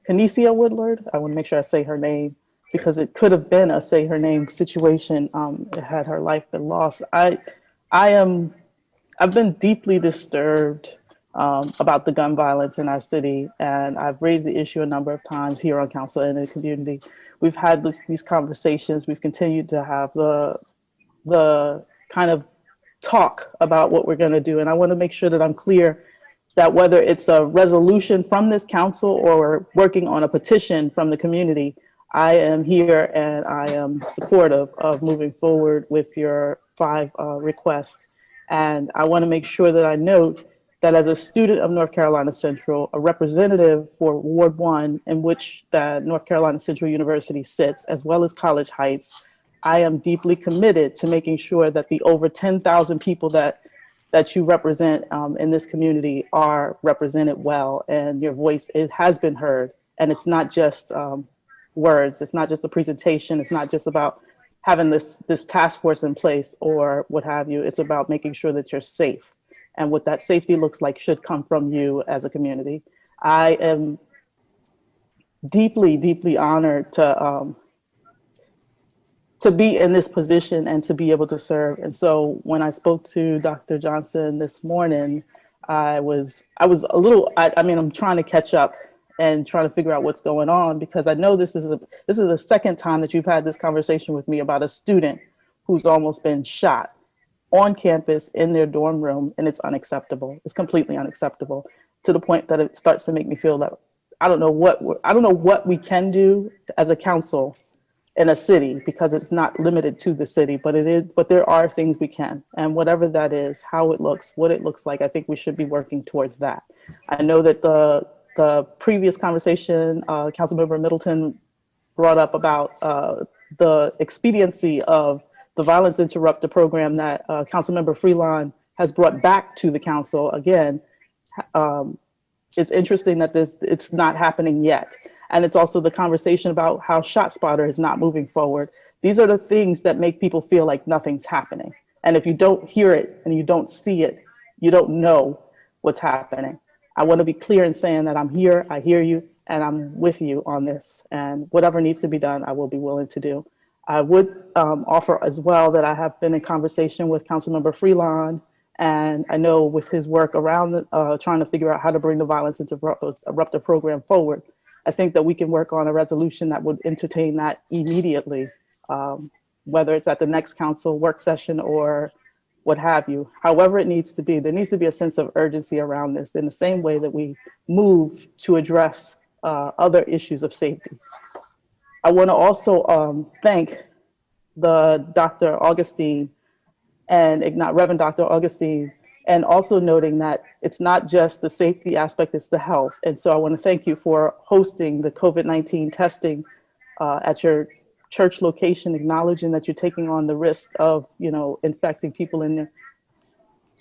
Canicia Woodlard. I want to make sure I say her name because it could have been a say her name situation um, had her life been lost. I, I am, I've been deeply disturbed um, about the gun violence in our city, and I've raised the issue a number of times here on council and in the community. We've had this, these conversations. We've continued to have the, the kind of talk about what we're going to do, and I want to make sure that I'm clear that whether it's a resolution from this council or working on a petition from the community, I am here and I am supportive of moving forward with your five uh, requests. And I want to make sure that I note that as a student of North Carolina Central, a representative for Ward 1, in which the North Carolina Central University sits, as well as College Heights, I am deeply committed to making sure that the over 10,000 people that that you represent um, in this community are represented well and your voice it has been heard. And it's not just um, words. It's not just a presentation. It's not just about having this this task force in place or what have you. It's about making sure that you're safe. And what that safety looks like should come from you as a community. I am deeply deeply honored to um, to be in this position and to be able to serve. And so when I spoke to Dr. Johnson this morning, I was I was a little I, I mean I'm trying to catch up and trying to figure out what's going on because I know this is a this is the second time that you've had this conversation with me about a student who's almost been shot on campus in their dorm room and it's unacceptable. It's completely unacceptable to the point that it starts to make me feel that I don't know what I don't know what we can do as a council in a city because it's not limited to the city, but it is, but there are things we can. And whatever that is, how it looks, what it looks like, I think we should be working towards that. I know that the, the previous conversation, uh, Councilmember Middleton brought up about uh, the expediency of the violence interrupter program that uh, Councilmember Freelon has brought back to the council again. Um, it's interesting that this it's not happening yet. And it's also the conversation about how ShotSpotter is not moving forward. These are the things that make people feel like nothing's happening. And if you don't hear it and you don't see it, you don't know what's happening. I want to be clear in saying that I'm here, I hear you, and I'm with you on this. And whatever needs to be done, I will be willing to do. I would um, offer as well that I have been in conversation with Councilmember Freelon, and I know with his work around uh, trying to figure out how to bring the violence interrupter program forward, I think that we can work on a resolution that would entertain that immediately, um, whether it's at the next council work session or what have you. However it needs to be, there needs to be a sense of urgency around this in the same way that we move to address uh, other issues of safety. I want to also um, thank the Dr. Augustine and Reverend Dr. Augustine, and also noting that it's not just the safety aspect, it's the health. And so I want to thank you for hosting the COVID-19 testing uh, at your church location, acknowledging that you're taking on the risk of, you know, infecting people in there.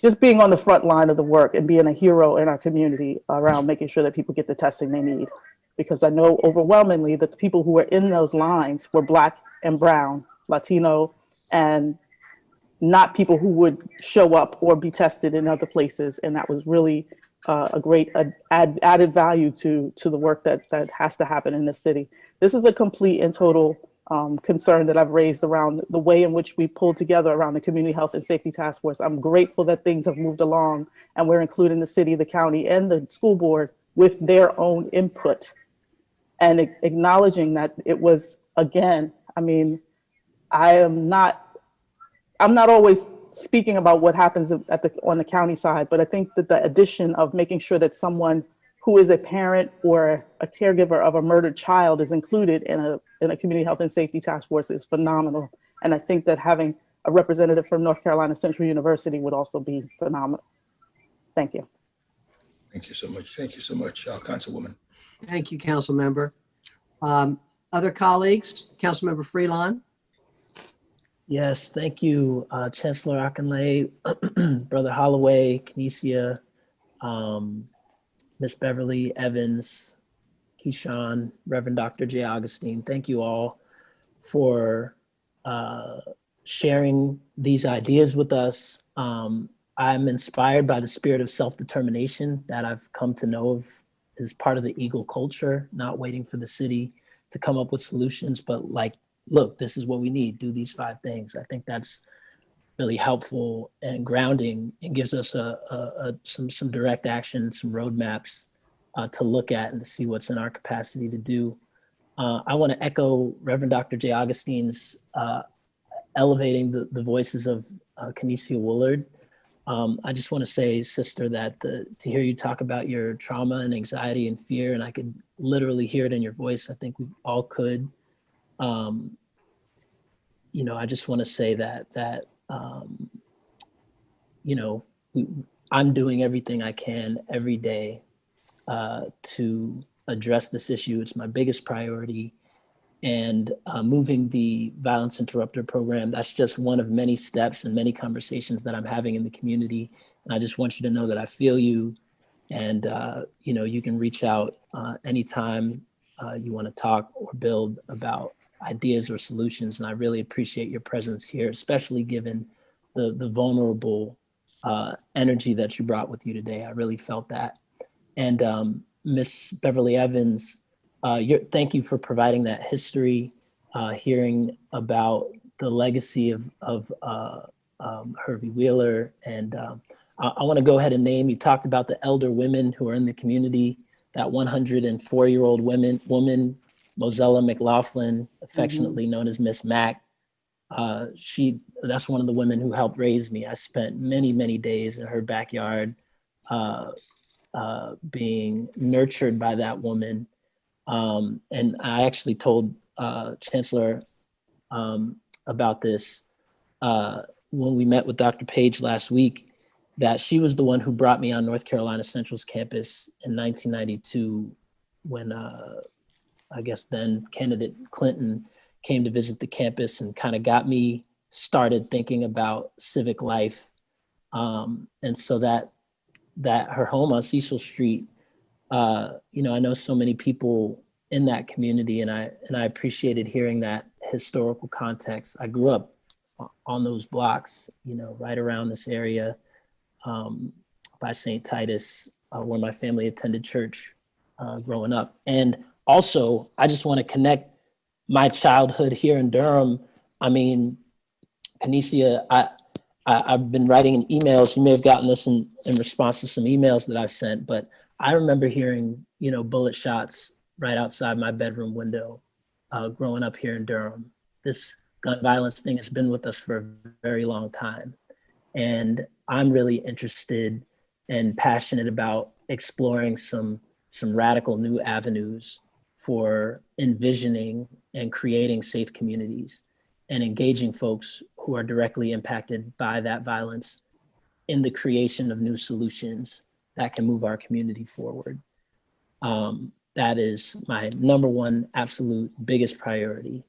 Just being on the front line of the work and being a hero in our community around making sure that people get the testing they need. Because I know overwhelmingly that the people who were in those lines were Black and Brown, Latino, and not people who would show up or be tested in other places. And that was really uh, a great add, added value to, to the work that, that has to happen in the city. This is a complete and total um, concern that I've raised around the way in which we pulled together around the Community Health and Safety Task Force. I'm grateful that things have moved along and we're including the city, the county, and the school board with their own input and acknowledging that it was, again, I mean, I am not, I'm not always speaking about what happens at the, on the county side, but I think that the addition of making sure that someone who is a parent or a caregiver of a murdered child is included in a, in a community health and safety task force is phenomenal. And I think that having a representative from North Carolina Central University would also be phenomenal. Thank you. Thank you so much. Thank you so much, uh, Councilwoman. Thank you, council member. Um, Other colleagues, Councilmember Freelon? Yes, thank you, uh, Chancellor Akinleye, Brother Holloway, Kinesia, um, Miss Beverly Evans, Keyshawn, Reverend Dr. J. Augustine. Thank you all for uh, sharing these ideas with us. Um, I'm inspired by the spirit of self-determination that I've come to know of as part of the Eagle culture, not waiting for the city to come up with solutions, but like, look, this is what we need, do these five things. I think that's really helpful and grounding and gives us a, a, a some, some direct action, some roadmaps uh, to look at and to see what's in our capacity to do. Uh, I want to echo Reverend Dr. J. Augustine's uh, elevating the, the voices of uh, Kinesia Woolard. Um, I just want to say, sister, that the, to hear you talk about your trauma and anxiety and fear, and I could literally hear it in your voice. I think we all could. Um, you know, I just want to say that that um, you know we, I'm doing everything I can every day uh, to address this issue. It's my biggest priority. And uh, moving the violence interrupter program, that's just one of many steps and many conversations that I'm having in the community. And I just want you to know that I feel you and, uh, you know, you can reach out uh, anytime uh, you want to talk or build about ideas or solutions. And I really appreciate your presence here, especially given the, the vulnerable uh, energy that you brought with you today. I really felt that. And um, Miss Beverly Evans, uh, thank you for providing that history, uh, hearing about the legacy of, of uh, um, Hervey Wheeler. And um, I, I want to go ahead and name, you talked about the elder women who are in the community, that 104 year old women, woman, Mozella McLaughlin, affectionately known as Miss Mac. Uh, she, that's one of the women who helped raise me. I spent many, many days in her backyard uh, uh, being nurtured by that woman. Um, and I actually told uh, Chancellor um, about this uh, when we met with Dr. Page last week, that she was the one who brought me on North Carolina Central's campus in 1992 when uh, I guess then candidate Clinton came to visit the campus and kind of got me started thinking about civic life. Um, and so that that her home on Cecil Street, uh, you know, I know so many people in that community and I and I appreciated hearing that historical context. I grew up on those blocks, you know, right around this area um, by St. Titus, uh, where my family attended church uh, growing up. And also, I just want to connect my childhood here in Durham. I mean, Kinesia, I, I, have been writing in emails. You may have gotten this in, in response to some emails that I've sent, but I remember hearing, you know, bullet shots right outside my bedroom window uh, growing up here in Durham. This gun violence thing has been with us for a very long time. And I'm really interested and passionate about exploring some, some radical new avenues for envisioning and creating safe communities. and engaging folks who are directly impacted by that violence in the creation of new solutions that can move our community forward. Um, that is my number one absolute biggest priority.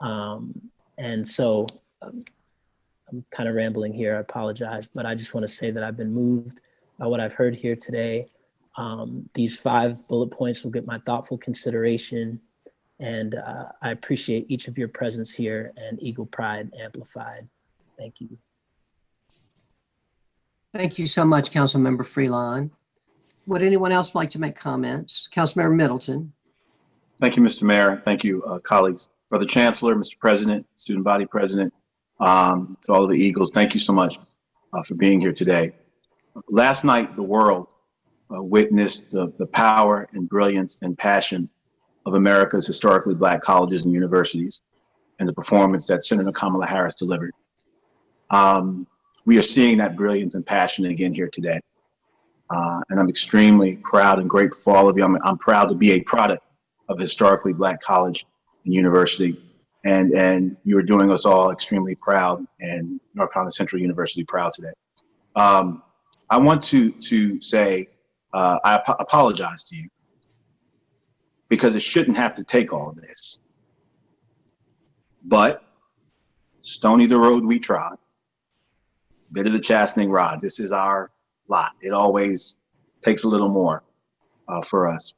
Um, and so um, I'm kind of rambling here, I apologize, but I just want to say that I've been moved by what I've heard here today. Um, these five bullet points will get my thoughtful consideration and uh, I appreciate each of your presence here and Eagle Pride Amplified. Thank you. Thank you so much, Councilmember Freelon. Would anyone else like to make comments? Councilmember Middleton. Thank you, Mr. Mayor. Thank you, uh, colleagues. Brother Chancellor, Mr. President, Student Body President, um, to all of the Eagles, thank you so much uh, for being here today. Last night, the world uh, witnessed the, the power and brilliance and passion of America's historically black colleges and universities and the performance that Senator Kamala Harris delivered. Um, we are seeing that brilliance and passion again here today. Uh, and I'm extremely proud and grateful for all of you. I'm, I'm proud to be a product of historically black college and university. And, and you are doing us all extremely proud and North Carolina Central University proud today. Um, I want to, to say, uh, I ap apologize to you because it shouldn't have to take all of this. But stony the road we trod, bit of the chastening rod. This is our lot. It always takes a little more uh, for us.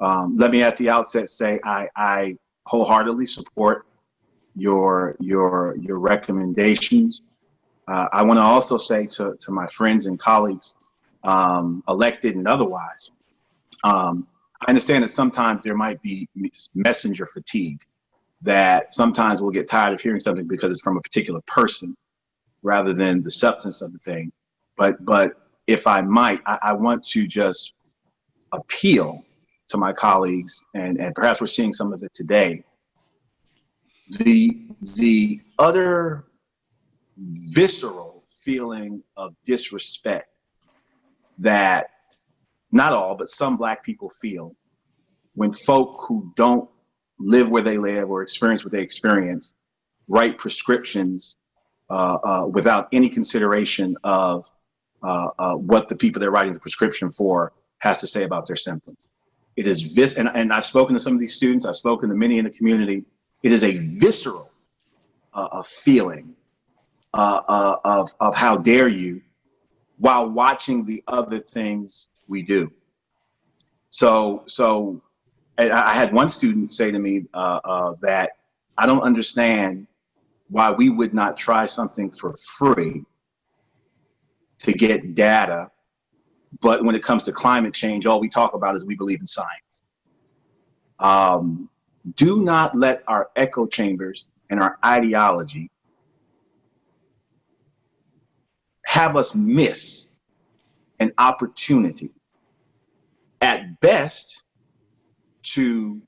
Um, let me at the outset say I, I wholeheartedly support your your your recommendations. Uh, I want to also say to, to my friends and colleagues, um, elected and otherwise, um, I understand that sometimes there might be messenger fatigue, that sometimes we'll get tired of hearing something because it's from a particular person rather than the substance of the thing. But but if I might, I, I want to just appeal to my colleagues, and, and perhaps we're seeing some of it today. The the utter visceral feeling of disrespect that not all, but some black people feel when folk who don't live where they live or experience what they experience write prescriptions uh, uh, without any consideration of uh, uh, what the people they're writing the prescription for has to say about their symptoms. It is vis, and, and I've spoken to some of these students, I've spoken to many in the community. It is a visceral uh, feeling uh, uh, of, of how dare you while watching the other things we do. So, so I had one student say to me uh, uh, that I don't understand why we would not try something for free to get data, but when it comes to climate change, all we talk about is we believe in science. Um, do not let our echo chambers and our ideology have us miss an opportunity at best to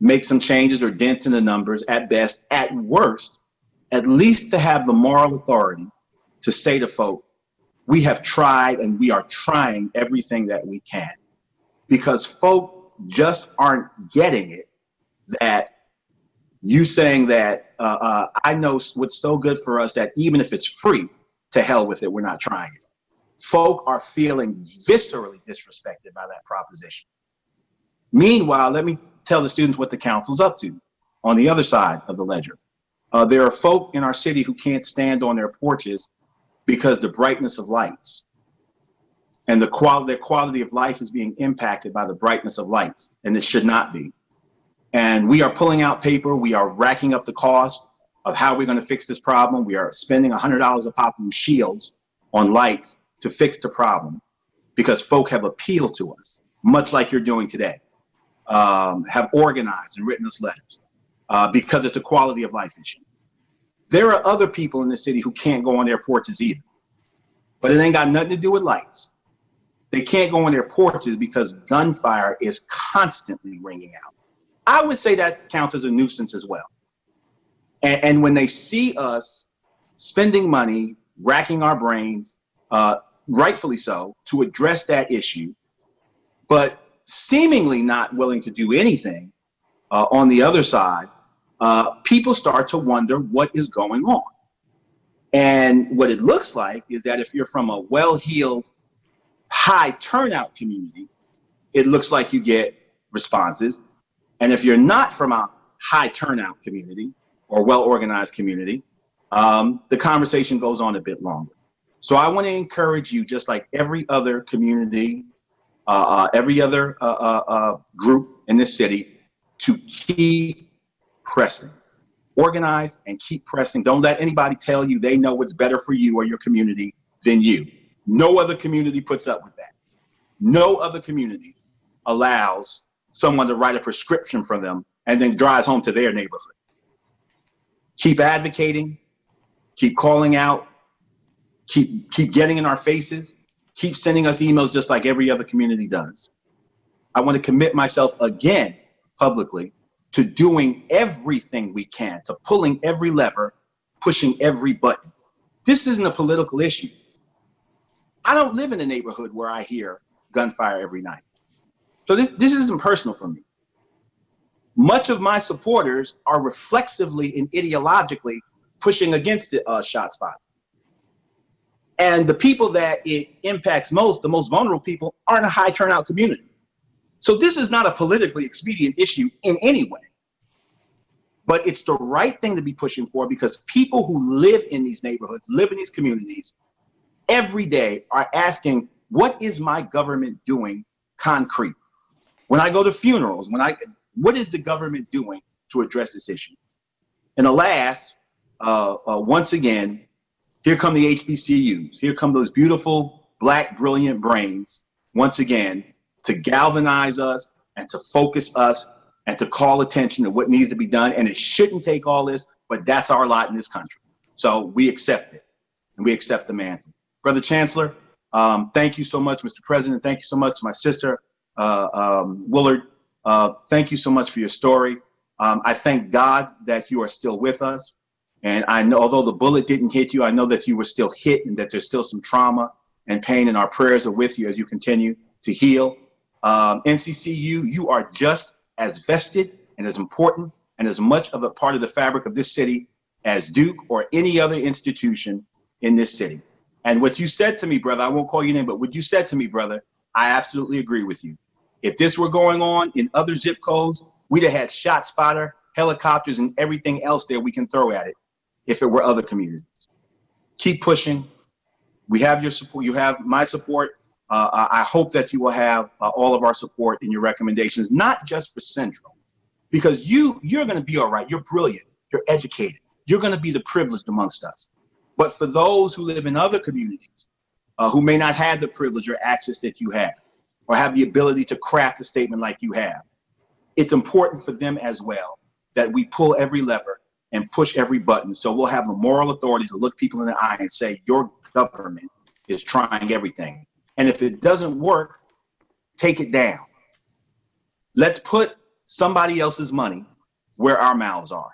make some changes or dents in the numbers at best, at worst, at least to have the moral authority to say to folk, we have tried and we are trying everything that we can. Because folk just aren't getting it that you saying that uh, uh, I know what's so good for us that even if it's free, to hell with it, we're not trying it. Folk are feeling viscerally disrespected by that proposition. Meanwhile, let me tell the students what the council's up to on the other side of the ledger. Uh, there are folk in our city who can't stand on their porches because the brightness of lights and the quality, their quality of life is being impacted by the brightness of lights, and it should not be. And we are pulling out paper, we are racking up the cost of how we're gonna fix this problem. We are spending $100 a pop on shields on lights to fix the problem because folk have appealed to us, much like you're doing today, um, have organized and written us letters uh, because it's a quality of life issue. There are other people in the city who can't go on their porches either, but it ain't got nothing to do with lights. They can't go on their porches because gunfire is constantly ringing out. I would say that counts as a nuisance as well. And, and when they see us spending money, racking our brains, uh, rightfully so, to address that issue, but seemingly not willing to do anything uh, on the other side uh, people start to wonder what is going on. And what it looks like is that if you're from a well-heeled, high turnout community, it looks like you get responses. And if you're not from a high turnout community or well-organized community, um, the conversation goes on a bit longer. So I want to encourage you, just like every other community, uh, uh, every other uh, uh, uh, group in this city, to keep pressing. Organize and keep pressing. Don't let anybody tell you they know what's better for you or your community than you. No other community puts up with that. No other community allows someone to write a prescription for them and then drives home to their neighborhood. Keep advocating, keep calling out, keep keep getting in our faces, keep sending us emails just like every other community does. I want to commit myself again publicly to doing everything we can, to pulling every lever, pushing every button. This isn't a political issue. I don't live in a neighborhood where I hear gunfire every night. So this, this isn't personal for me. Much of my supporters are reflexively and ideologically pushing against the uh, shot spot. And the people that it impacts most, the most vulnerable people, aren't a high turnout community. So this is not a politically expedient issue in any way. But it's the right thing to be pushing for because people who live in these neighborhoods, live in these communities, every day are asking, what is my government doing concrete? When I go to funerals, when I, what is the government doing to address this issue? And alas, uh, uh, once again, here come the HBCUs. Here come those beautiful, black, brilliant brains, once again, to galvanize us and to focus us and to call attention to what needs to be done. And it shouldn't take all this, but that's our lot in this country. So we accept it and we accept the mantle. Brother Chancellor, um, thank you so much, Mr. President. Thank you so much to my sister, uh, um, Willard. Uh, thank you so much for your story. Um, I thank God that you are still with us. And I know, although the bullet didn't hit you, I know that you were still hit and that there's still some trauma and pain, and our prayers are with you as you continue to heal. Um, NCCU, you are just as vested and as important and as much of a part of the fabric of this city as Duke or any other institution in this city. And what you said to me, brother, I won't call your name, but what you said to me, brother, I absolutely agree with you. If this were going on in other zip codes, we'd have had ShotSpotter, helicopters, and everything else there we can throw at it if it were other communities. Keep pushing. We have your support. You have my support. Uh, I hope that you will have uh, all of our support in your recommendations, not just for Central, because you, you're going to be all right. You're brilliant. You're educated. You're going to be the privileged amongst us. But for those who live in other communities uh, who may not have the privilege or access that you have, or have the ability to craft a statement like you have, it's important for them as well that we pull every lever and push every button. So we'll have the moral authority to look people in the eye and say, your government is trying everything. And if it doesn't work, take it down. Let's put somebody else's money where our mouths are.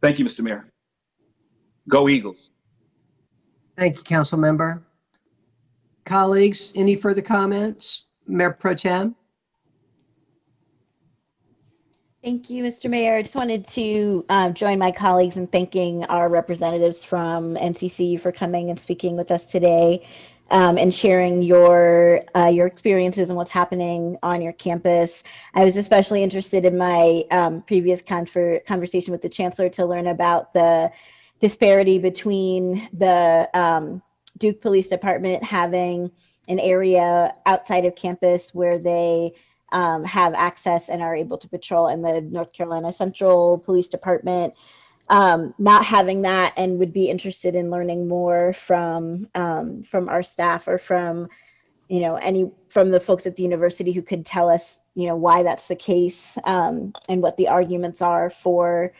Thank you, Mr. Mayor. Go Eagles. Thank you, council member. Colleagues, any further comments? Mayor Pro Tem? Thank you, Mr. Mayor. I just wanted to uh, join my colleagues in thanking our representatives from NCCU for coming and speaking with us today um, and sharing your uh, your experiences and what's happening on your campus. I was especially interested in my um, previous conversation with the chancellor to learn about the disparity between the um, Duke Police Department having an area outside of campus where they um, have access and are able to patrol and the North Carolina Central Police Department. Um, not having that and would be interested in learning more from um, from our staff or from you know any from the folks at the university who could tell us you know why that's the case um, and what the arguments are for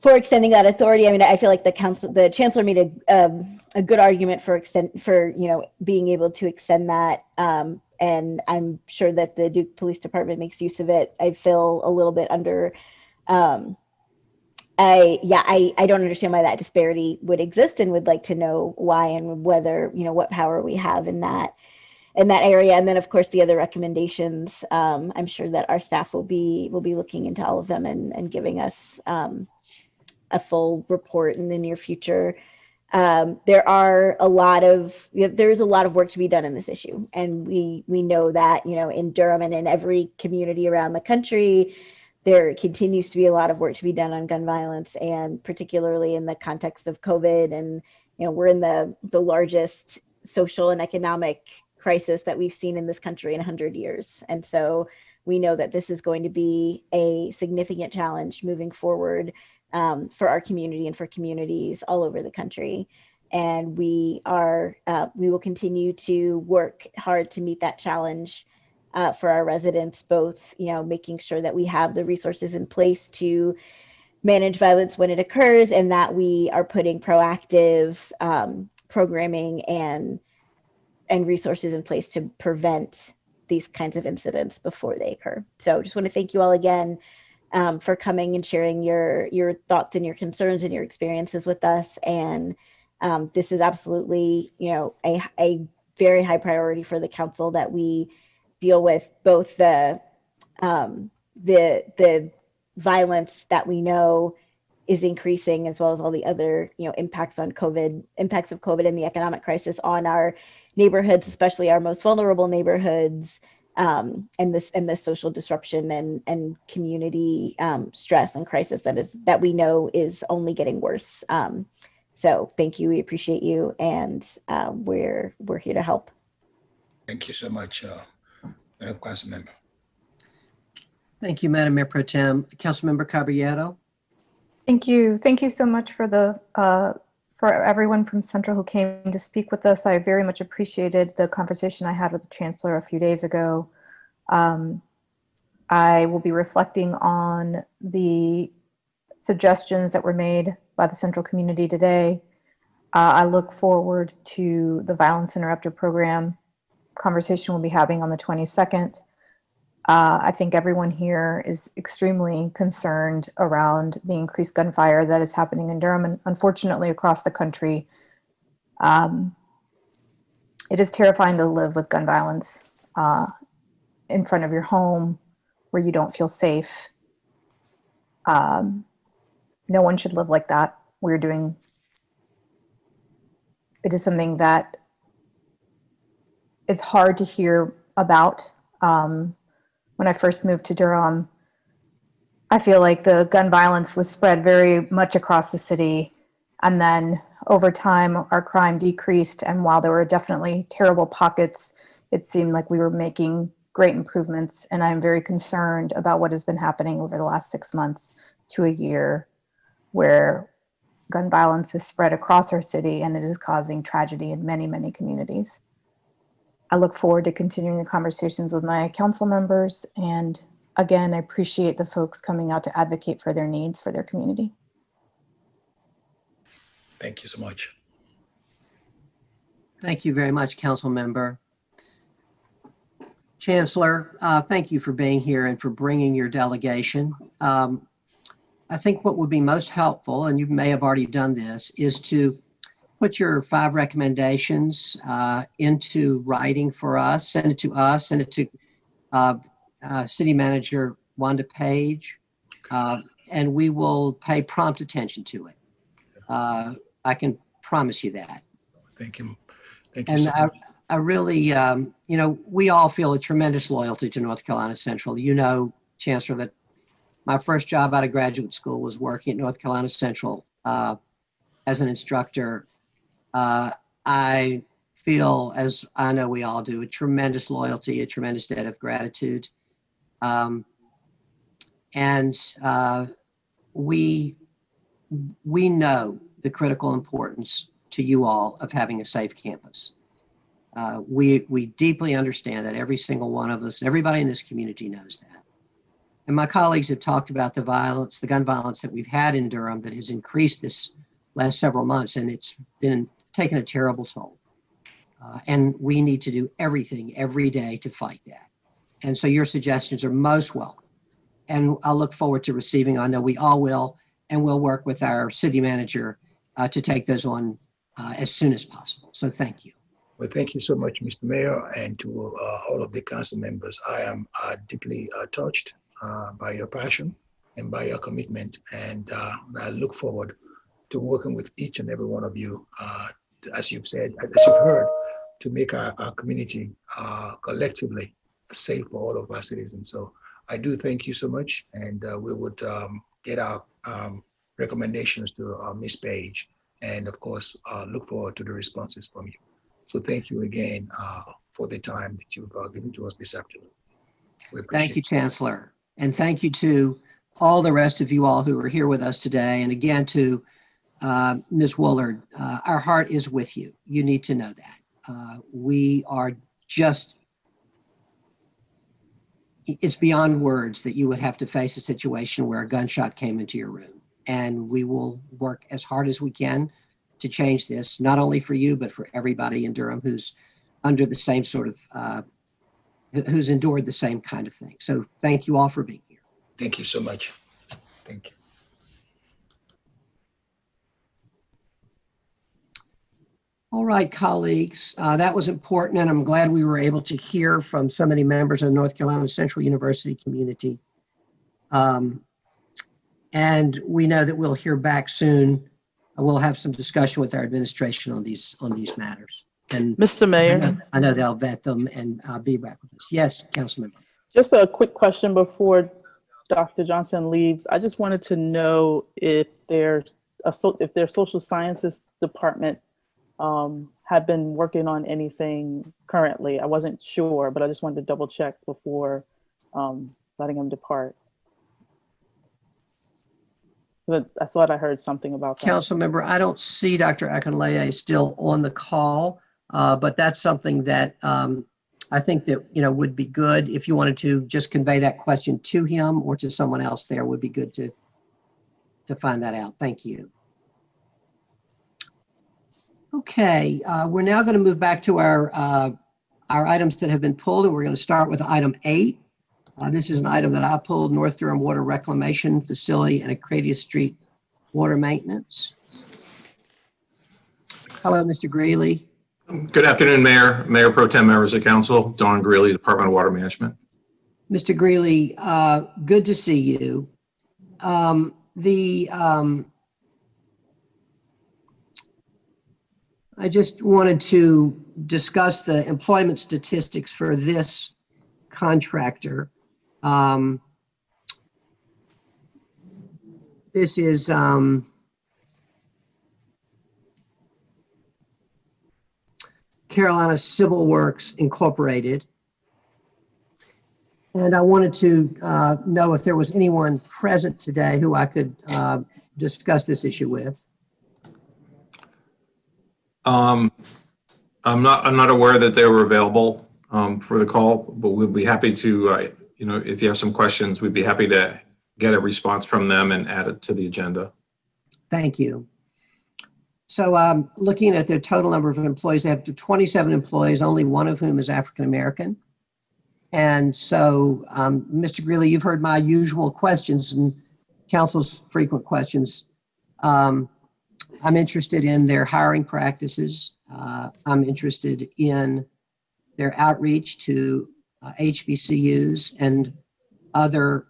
for extending that authority. I mean, I feel like the council, the chancellor made a um, a good argument for extend for you know being able to extend that um, and I'm sure that the Duke Police Department makes use of it. I feel a little bit under, um, I, yeah, I, I don't understand why that disparity would exist and would like to know why and whether, you know, what power we have in that. in that area. And then, of course, the other recommendations. Um, I'm sure that our staff will be will be looking into all of them and and giving us um, a full report in the near future. Um, there are a lot of there's a lot of work to be done in this issue, and we we know that you know in Durham and in every community around the country, there continues to be a lot of work to be done on gun violence, and particularly in the context of COVID. And you know we're in the the largest social and economic crisis that we've seen in this country in 100 years, and so we know that this is going to be a significant challenge moving forward um, for our community and for communities all over the country. And we are, uh, we will continue to work hard to meet that challenge uh, for our residents, both, you know, making sure that we have the resources in place to manage violence when it occurs and that we are putting proactive um, programming and and resources in place to prevent these kinds of incidents before they occur. So just want to thank you all again um, for coming and sharing your your thoughts and your concerns and your experiences with us. And um, this is absolutely, you know, a, a very high priority for the council that we deal with both the um, the the violence that we know is increasing as well as all the other you know impacts on covid impacts of covid and the economic crisis on our neighborhoods especially our most vulnerable neighborhoods um, and this and the social disruption and and community um, stress and crisis that is that we know is only getting worse. Um, so thank you, we appreciate you, and uh, we're we're here to help. Thank you so much, uh, Council Member. Thank you, Madam Mayor Pro Tem. Councilmember Caballero. Thank you. Thank you so much for the uh, for everyone from Central who came to speak with us. I very much appreciated the conversation I had with the Chancellor a few days ago. Um, I will be reflecting on the suggestions that were made by the Central community today. Uh, I look forward to the Violence Interrupter Program conversation we'll be having on the 22nd. Uh, I think everyone here is extremely concerned around the increased gunfire that is happening in Durham and unfortunately across the country. Um, it is terrifying to live with gun violence uh, in front of your home where you don't feel safe. Um, no one should live like that. We're doing, it is something that it's hard to hear about. Um, when I first moved to Durham, I feel like the gun violence was spread very much across the city. And then over time, our crime decreased. And while there were definitely terrible pockets, it seemed like we were making great improvements. And I'm very concerned about what has been happening over the last six months to a year, where gun violence is spread across our city and it is causing tragedy in many, many communities. I look forward to continuing the conversations with my council members. And again, I appreciate the folks coming out to advocate for their needs for their community. Thank you so much. Thank you very much, council member. Chancellor, uh, thank you for being here and for bringing your delegation. Um, I think what would be most helpful, and you may have already done this, is to put your five recommendations uh, into writing for us, send it to us, send it to uh, uh, City Manager Wanda Page, uh, and we will pay prompt attention to it. Uh, I can promise you that. Thank you. Thank you. And so I. I really, um, you know, we all feel a tremendous loyalty to North Carolina Central. You know, Chancellor, that my first job out of graduate school was working at North Carolina Central uh, as an instructor uh, I feel, as I know we all do, a tremendous loyalty, a tremendous debt of gratitude. Um, and uh, we, we know the critical importance to you all of having a safe campus. Uh, we, we deeply understand that every single one of us, everybody in this community knows that. And my colleagues have talked about the violence, the gun violence that we've had in Durham that has increased this last several months, and it's been taking a terrible toll. Uh, and we need to do everything every day to fight that. And so your suggestions are most welcome. And I'll look forward to receiving, I know we all will, and we'll work with our city manager uh, to take those on uh, as soon as possible. So thank you. Well, thank you so much, Mr. Mayor, and to uh, all of the council members. I am uh, deeply uh, touched by your passion and by your commitment, and I look forward to working with each and every one of you, as you've said, as you've heard, to make our, our community uh, collectively safe for all of our citizens. So I do thank you so much, and uh, we would um, get our um, recommendations to uh, Ms. Page, and of course, uh, look forward to the responses from you. So thank you again uh, for the time that you've uh, given to us this afternoon. Thank you, Chancellor. And thank you to all the rest of you all who are here with us today. And again, to uh, Ms. Woolard, uh, our heart is with you. You need to know that. Uh, We are just, it's beyond words that you would have to face a situation where a gunshot came into your room. And we will work as hard as we can to change this, not only for you, but for everybody in Durham who's under the same sort of, uh, who's endured the same kind of thing. So thank you all for being here. Thank you so much. Thank you. All right, colleagues, uh, that was important, and I'm glad we were able to hear from so many members of the North Carolina Central University community. Um, And we know that we'll hear back soon. We'll have some discussion with our administration on these, on these matters. And Mr. I Mayor, know- I know they'll vet them and uh, be back with us. Yes, Councilmember. just a quick question before Dr. Johnson leaves. I just wanted to know if there's a, so- if their social sciences department um, had been working on anything currently. I wasn't sure, but I just wanted to double check before um, letting him depart. I thought I heard something about that. Councilmember, I don't see Dr. Akinleye still on the call, uh, but that's something that um, I think that, you know, would be good if you wanted to just convey that question to him or to someone else there would be good to, to find that out. Thank you. Okay, uh, we're now going to move back to our, uh, our items that have been pulled, and we're going to start with item eight. Uh, This is an item that I pulled, North Durham Water Reclamation Facility and Acadia Street Water Maintenance. Hello, Mr. Greeley. Good afternoon, Mayor, Mayor Pro Tem, members of council, Don Greeley, Department of Water Management. Mr. Greeley, uh, good to see you. Um, The, um, I just wanted to discuss the employment statistics for this contractor. Um, This is, um, Carolina Civil Works Incorporated. And I wanted to uh, know if there was anyone present today who I could uh, discuss this issue with. Um, I'm not, I'm not aware that they were available um, for the call, but we'd be happy to, uh, you know, if you have some questions, we'd be happy to get a response from them and add it to the agenda. Thank you. So um, looking at their total number of employees, they have 27 employees, only one of whom is African American. And so, um, Mr. Greeley, you've heard my usual questions and council's frequent questions. Um, I'm interested in their hiring practices. Uh, I'm interested in their outreach to uh, HBCUs and other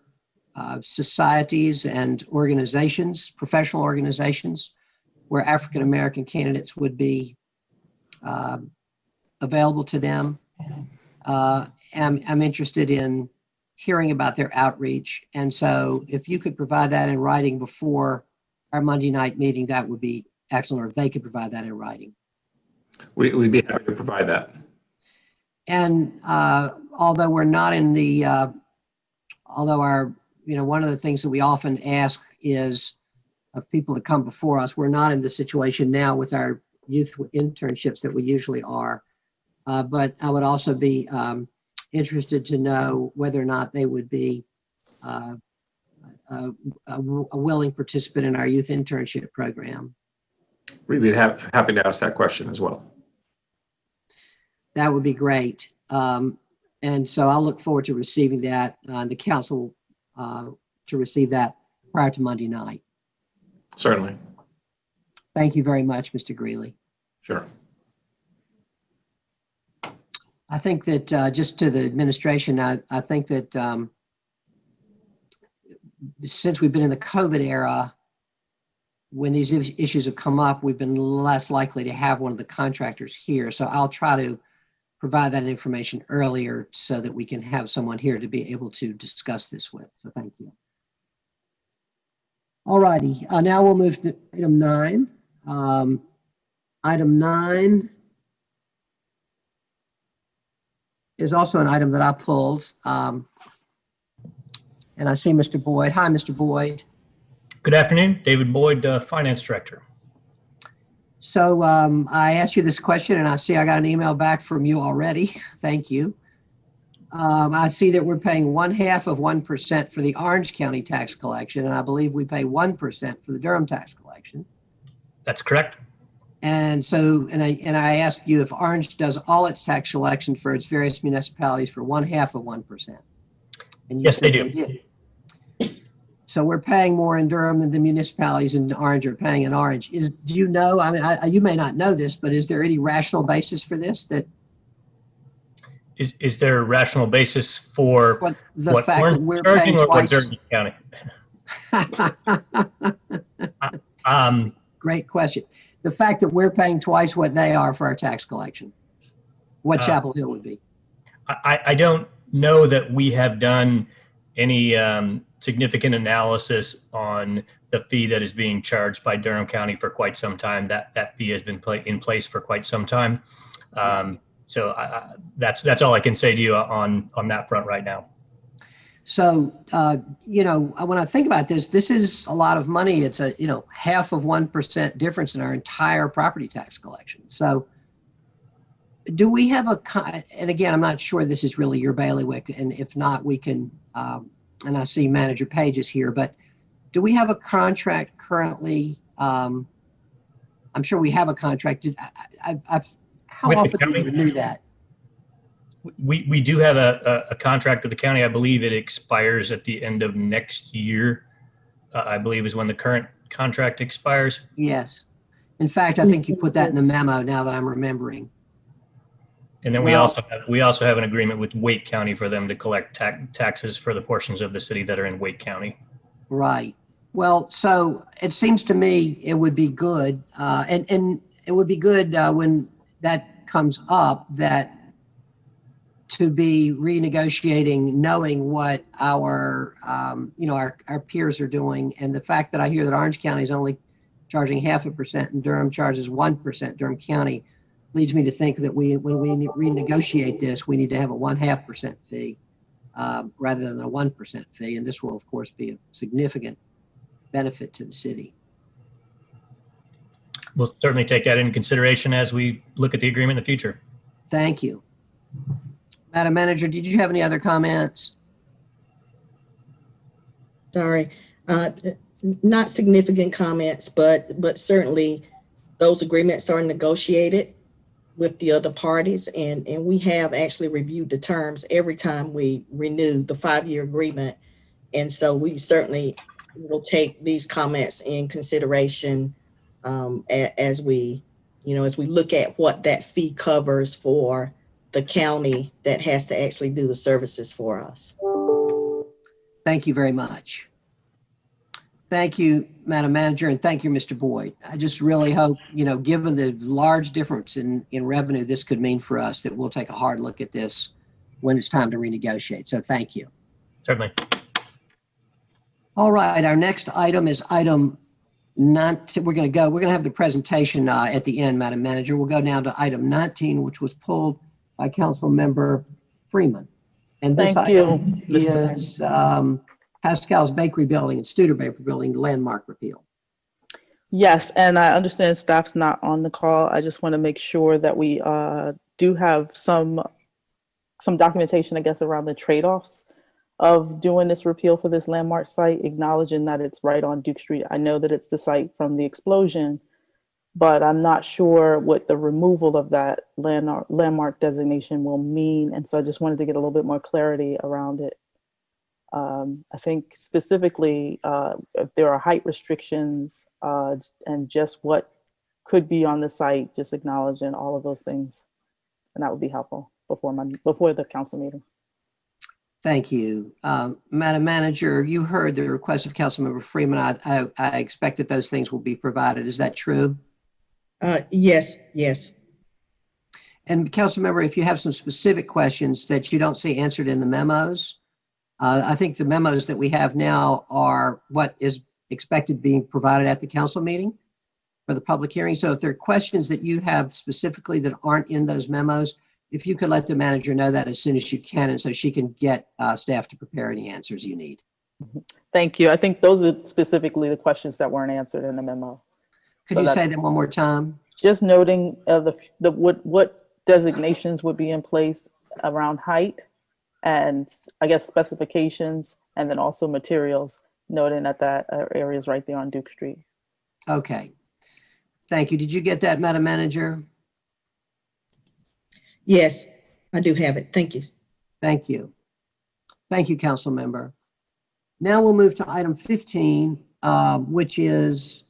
uh, societies and organizations, professional organizations, where African American candidates would be um, available to them. Uh, I'm, I'm interested in hearing about their outreach. And so if you could provide that in writing before our Monday night meeting, that would be excellent, or if they could provide that in writing. We, we'd be happy to provide that. And uh, although we're not in the, uh, although our, you know, one of the things that we often ask is of people to come before us, we're not in the situation now with our youth internships that we usually are. Uh, But I would also be um, interested to know whether or not they would be uh, a a- a willing participant in our youth internship program. We'd be hap- happy to ask that question as well. That would be great. Um, And so I'll look forward to receiving that, uh, the council uh, to receive that prior to Monday night. Certainly, Thank you very much, Mr. Greeley. sure. I think that, uh, just to the administration, I, I think that, um, since we've been in the COVID era, when these issues have come up, we've been less likely to have one of the contractors here. So I'll try to provide that information earlier so that we can have someone here to be able to discuss this with. So thank you. All righty, uh, now we'll move to item nine. Um, item nine is also an item that I pulled. Um, and I see Mr. Boyd. Hi, Mr. Boyd. Good afternoon, David Boyd, uh, Finance Director. So um, I asked you this question and I see I got an email back from you already. Thank you. Um, I see that we're paying one half of 1% for the Orange County tax collection, and I believe we pay 1% for the Durham tax collection. That's correct. And so, and I, and I asked you if Orange does all its tax collection for its various municipalities for one half of 1%. And you Yes, they do. did. So we're paying more in Durham than the municipalities in Orange are paying in Orange. Is, do you know, I mean, I, you may not know this, but is there any rational basis for this that Is, is there a rational basis for what the what fact we're that we're paying twice? Durham County? Um, Great question. The fact that we're paying twice what they are for our tax collection, what Uh, Chapel Hill would be. I, I don't know that we have done any um, significant analysis on the fee that is being charged by Durham County for quite some time. That that fee has been in place for quite some time. Um, so I, I, that's that's all I can say to you on on that front right now. So, uh, you know, when I think about this, this is a lot of money. It's a, you know, half of 1% difference in our entire property tax collection. So do we have a, and again, I'm not sure this is really your bailiwick, and if not, we can, um, and I see Manager Page is here, but do we have a contract currently? Um, I'm sure we have a contract. Did- I, I, I, how With often do we renew that? We, we do have a, a, a contract with the county. I believe it expires at the end of next year. Uh, I believe is when the current contract expires. Yes. In fact, I think you put that in the memo now that I'm remembering. And then we also have, we also have an agreement with Wake County for them to collect ta- taxes for the portions of the city that are in Wake County. Right. Well, so it seems to me it would be good, uh, and, and it would be good, uh, when that comes up, that to be renegotiating, knowing what our, um, you know, our, our peers are doing. And the fact that I hear that Orange County is only charging half a percent and Durham charges 1%, Durham County, leads me to think that we, when we renegotiate this, we need to have a one half percent fee um, rather than a 1% fee. And this will, of course, be a significant benefit to the city. We'll certainly take that into consideration as we look at the agreement in the future. Thank you. Madam Manager, did you have any other comments? Sorry, uh, not significant comments, but, but certainly those agreements are negotiated with the other parties and, and we have actually reviewed the terms every time we renew the five-year agreement. And so we certainly will take these comments in consideration um, a- as we, you know, as we look at what that fee covers for the county that has to actually do the services for us. Thank you very much. Thank you, Madam Manager, and thank you, Mr. Boyd. I just really hope, you know, given the large difference in, in revenue this could mean for us, that we'll take a hard look at this when it's time to renegotiate. So thank you. Certainly. All right, our next item is item not, we're going to go, we're going to have the presentation uh, at the end, Madam Manager. We'll go now to item 19, which was pulled by Council Member Freeman. And this Thank item Mr. is um, Pascal's Bakery Building and Studebaker Building landmark repeal. Yes, and I understand staff's not on the call. I just want to make sure that we uh, do have some some documentation, I guess, around the trade-offs of doing this repeal for this landmark site, acknowledging that it's right on Duke Street. I know that it's the site from the explosion, but I'm not sure what the removal of that landmark landmark designation will mean, and so I just wanted to get a little bit more clarity around it. Um, I think specifically uh, if there are height restrictions uh, and just what could be on the site, just acknowledging all of those things. And that would be helpful. before my, before the council meeting. Thank you. Um, Madam Manager, you heard the request of Councilmember Freeman. I, I, I expect that those things will be provided. Is that true? Uh, yes, yes. And Councilmember, if you have some specific questions that you don't see answered in the memos, uh, I think the memos that we have now are what is expected being provided at the council meeting for the public hearing. So if there are questions that you have specifically that aren't in those memos, if you could let the manager know that as soon as you can, and so she can get uh, staff to prepare any answers you need. Thank you. I think those are specifically the questions that weren't answered in the memo. Could So you say them one more time? Just noting uh, the, the, what, what designations would be in place around height and I guess specifications and then also materials, noting that that uh, area is right there on Duke Street. Okay. Thank you. Did you get that, Madam Manager? Yes, I do have it. Thank you. Thank you. Thank you, council member. Now we'll move to item 15, um, which is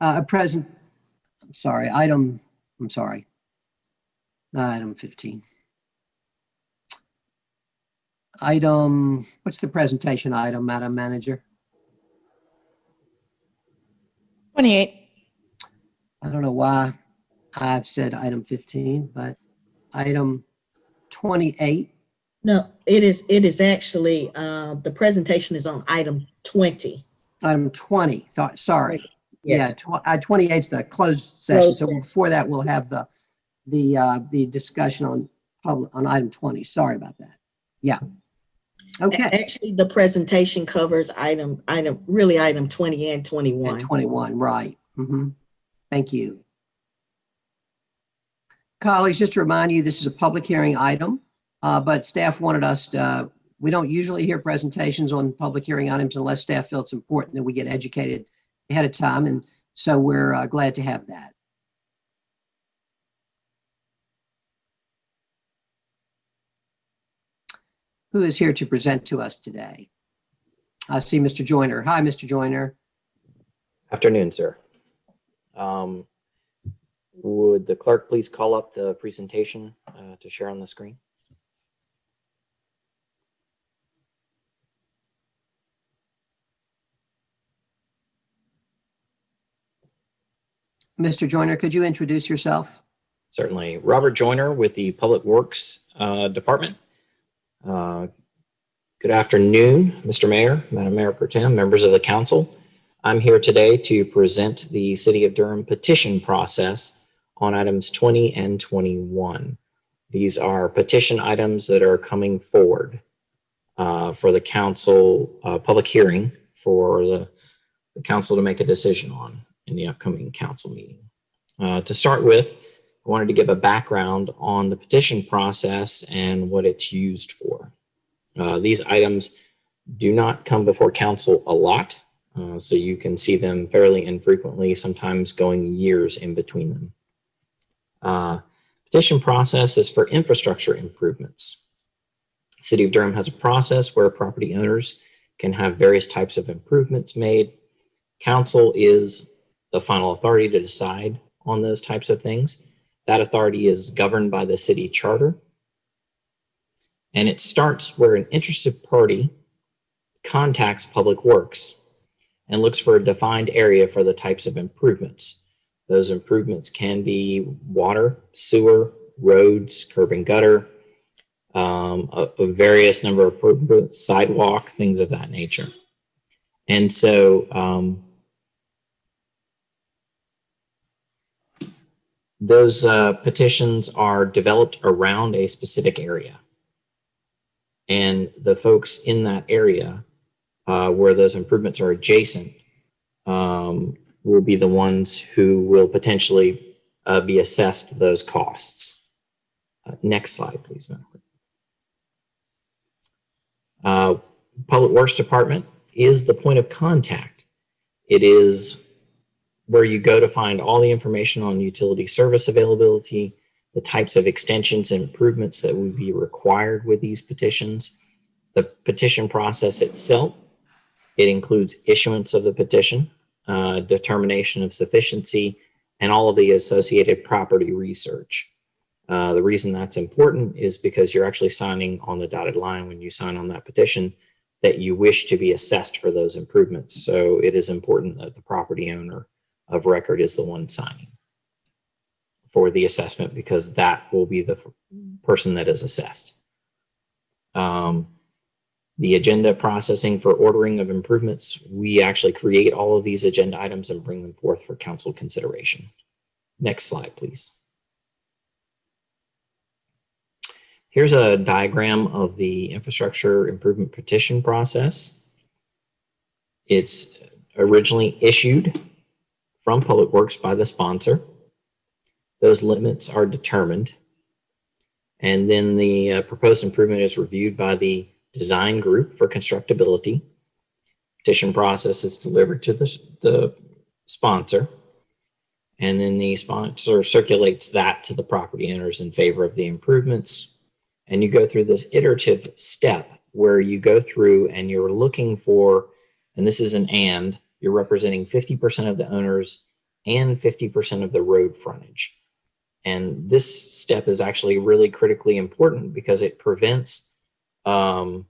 uh, a present, I'm sorry, item, I'm sorry. Not item 15. Item, what's the presentation item, Madam Manager? 28. I don't know why I've said item 15, but item 28. No, it is, it is actually, uh, the presentation is on item 20. Item 20, thought, sorry. Yeah, Yes. tw- uh, 28 is the closed session. Closed So session. before that, we'll have the, the, uh, the discussion on public, on item 20. Sorry about that. Yeah. Okay. Actually, the presentation covers item, item, really item 20 and 21. And 21, right. hmm Thank you. Colleagues, just to remind you, this is a public hearing item, uh, but staff wanted us to, uh, we don't usually hear presentations on public hearing items unless staff feel it's important that we get educated ahead of time, and so we're uh, glad to have that. Who is here to present to us today? I see Mr. Joyner. Hi, Mr. Joyner. Afternoon, sir. Um, Would the clerk please call up the presentation uh, to share on the screen? Mr. Joyner, could you introduce yourself? Certainly. Robert Joyner with the Public Works uh, Department. Uh, Good afternoon, Mr. Mayor, Madam Mayor Pro Tem, members of the council. I'm here today to present the City of Durham petition process on items 20 and 21. These are petition items that are coming forward uh, for the council, uh, public hearing for the, the council to make a decision on in the upcoming council meeting. Uh, to start with, I wanted to give a background on the petition process and what it's used for. Uh, these items do not come before council a lot, uh, so you can see them fairly infrequently, sometimes going years in between them. Uh, petition process is for infrastructure improvements. City of Durham has a process where property owners can have various types of improvements made. Council is the final authority to decide on those types of things. That authority is governed by the city charter. And it starts where an interested party contacts Public Works and looks for a defined area for the types of improvements. Those improvements can be water, sewer, roads, curb and gutter, um, a, a various number of sidewalk, things of that nature. And so um, those uh, petitions are developed around a specific area. And the folks in that area uh, where those improvements are adjacent um, will be the ones who will potentially uh, be assessed those costs. Uh, next slide, please. Uh, Public Works Department is the point of contact. It is where you go to find all the information on utility service availability, the types of extensions and improvements that would be required with these petitions, the petition process itself. It includes issuance of the petition, uh, determination of sufficiency, and all of the associated property research. Uh, the reason that's important is because you're actually signing on the dotted line when you sign on that petition that you wish to be assessed for those improvements. So it is important that the property owner of record is the one signing for the assessment because that will be the person that is assessed. Um, the agenda processing for ordering of improvements, we actually create all of these agenda items and bring them forth for council consideration. Next slide, please. Here's a diagram of the infrastructure improvement petition process. It's originally issued from Public Works by the sponsor. Those limits are determined. And then the uh, proposed improvement is reviewed by the design group for constructability. Petition process is delivered to the, the sponsor. And then the sponsor circulates that to the property owners in favor of the improvements. And you go through this iterative step where you go through and you're looking for, and this is an and, you're representing 50% of the owners and 50% of the road frontage. And this step is actually really critically important because it prevents um,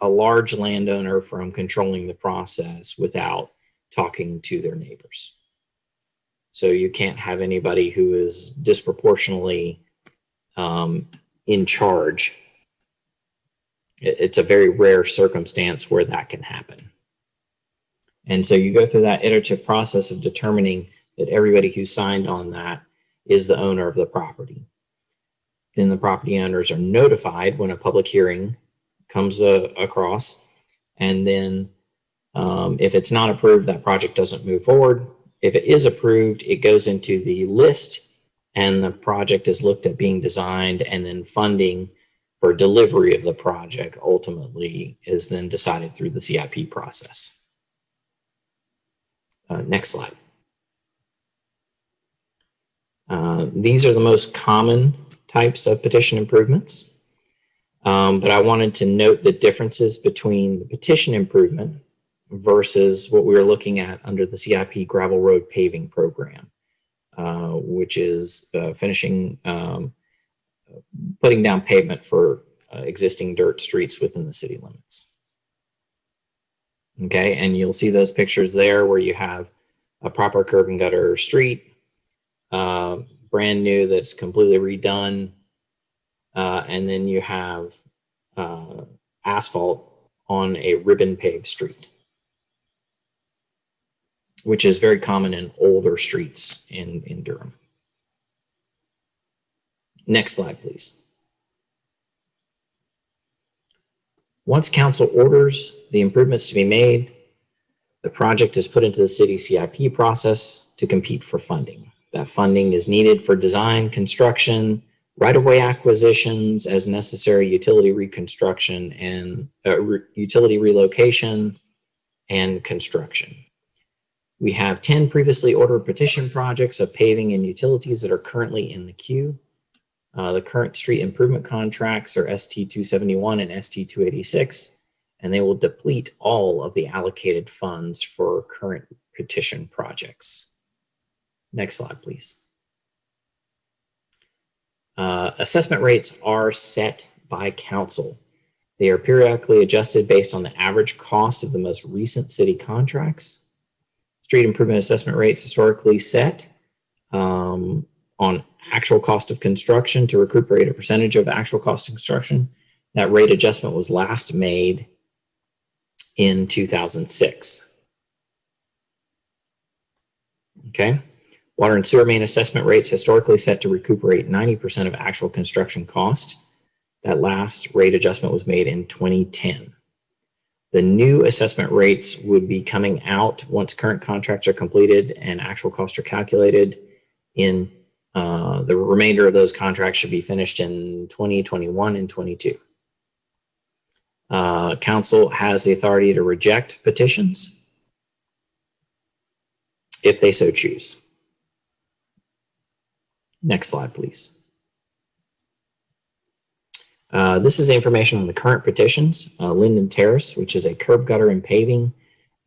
a large landowner from controlling the process without talking to their neighbors. So you can't have anybody who is disproportionately um, in charge. It's a very rare circumstance where that can happen. And so you go through that iterative process of determining that everybody who signed on that is the owner of the property. Then the property owners are notified when a public hearing comes uh, across. And then um, if it's not approved, that project doesn't move forward. If it is approved, it goes into the list and the project is looked at being designed and then funding for delivery of the project ultimately is then decided through the CIP process. Uh, next slide. Uh, these are the most common types of petition improvements. Um, but I wanted to note the differences between the petition improvement versus what we were looking at under the CIP gravel road paving program, uh, which is uh, finishing, um, putting down pavement for uh, existing dirt streets within the city limits. Okay, and you'll see those pictures there where you have a proper curb and gutter street, uh, brand new that's completely redone. Uh, and then you have uh, asphalt on a ribbon paved street, which is very common in older streets in, in Durham. Next slide, please. Once council orders the improvements to be made, the project is put into the city CIP process to compete for funding. That funding is needed for design, construction, right-of-way acquisitions as necessary, utility reconstruction and uh, re utility relocation and construction. We have 10 previously ordered petition projects of paving and utilities that are currently in the queue. Uh, the current street improvement contracts are ST 271 and ST 286, and they will deplete all of the allocated funds for current petition projects. Next slide, please. Uh, assessment rates are set by council. They are periodically adjusted based on the average cost of the most recent city contracts. Street improvement assessment rates historically set um, on actual cost of construction to recuperate a percentage of actual cost of construction. That rate adjustment was last made in 2006. Okay. Water and sewer main assessment rates historically set to recuperate 90% of actual construction cost. That last rate adjustment was made in 2010. The new assessment rates would be coming out once current contracts are completed and actual costs are calculated in uh, the remainder of those contracts should be finished in 2021 and 22. Uh, council has the authority to reject petitions if they so choose. Next slide, please. Uh, this is information on the current petitions. Uh, Linden Terrace, which is a curb gutter and paving,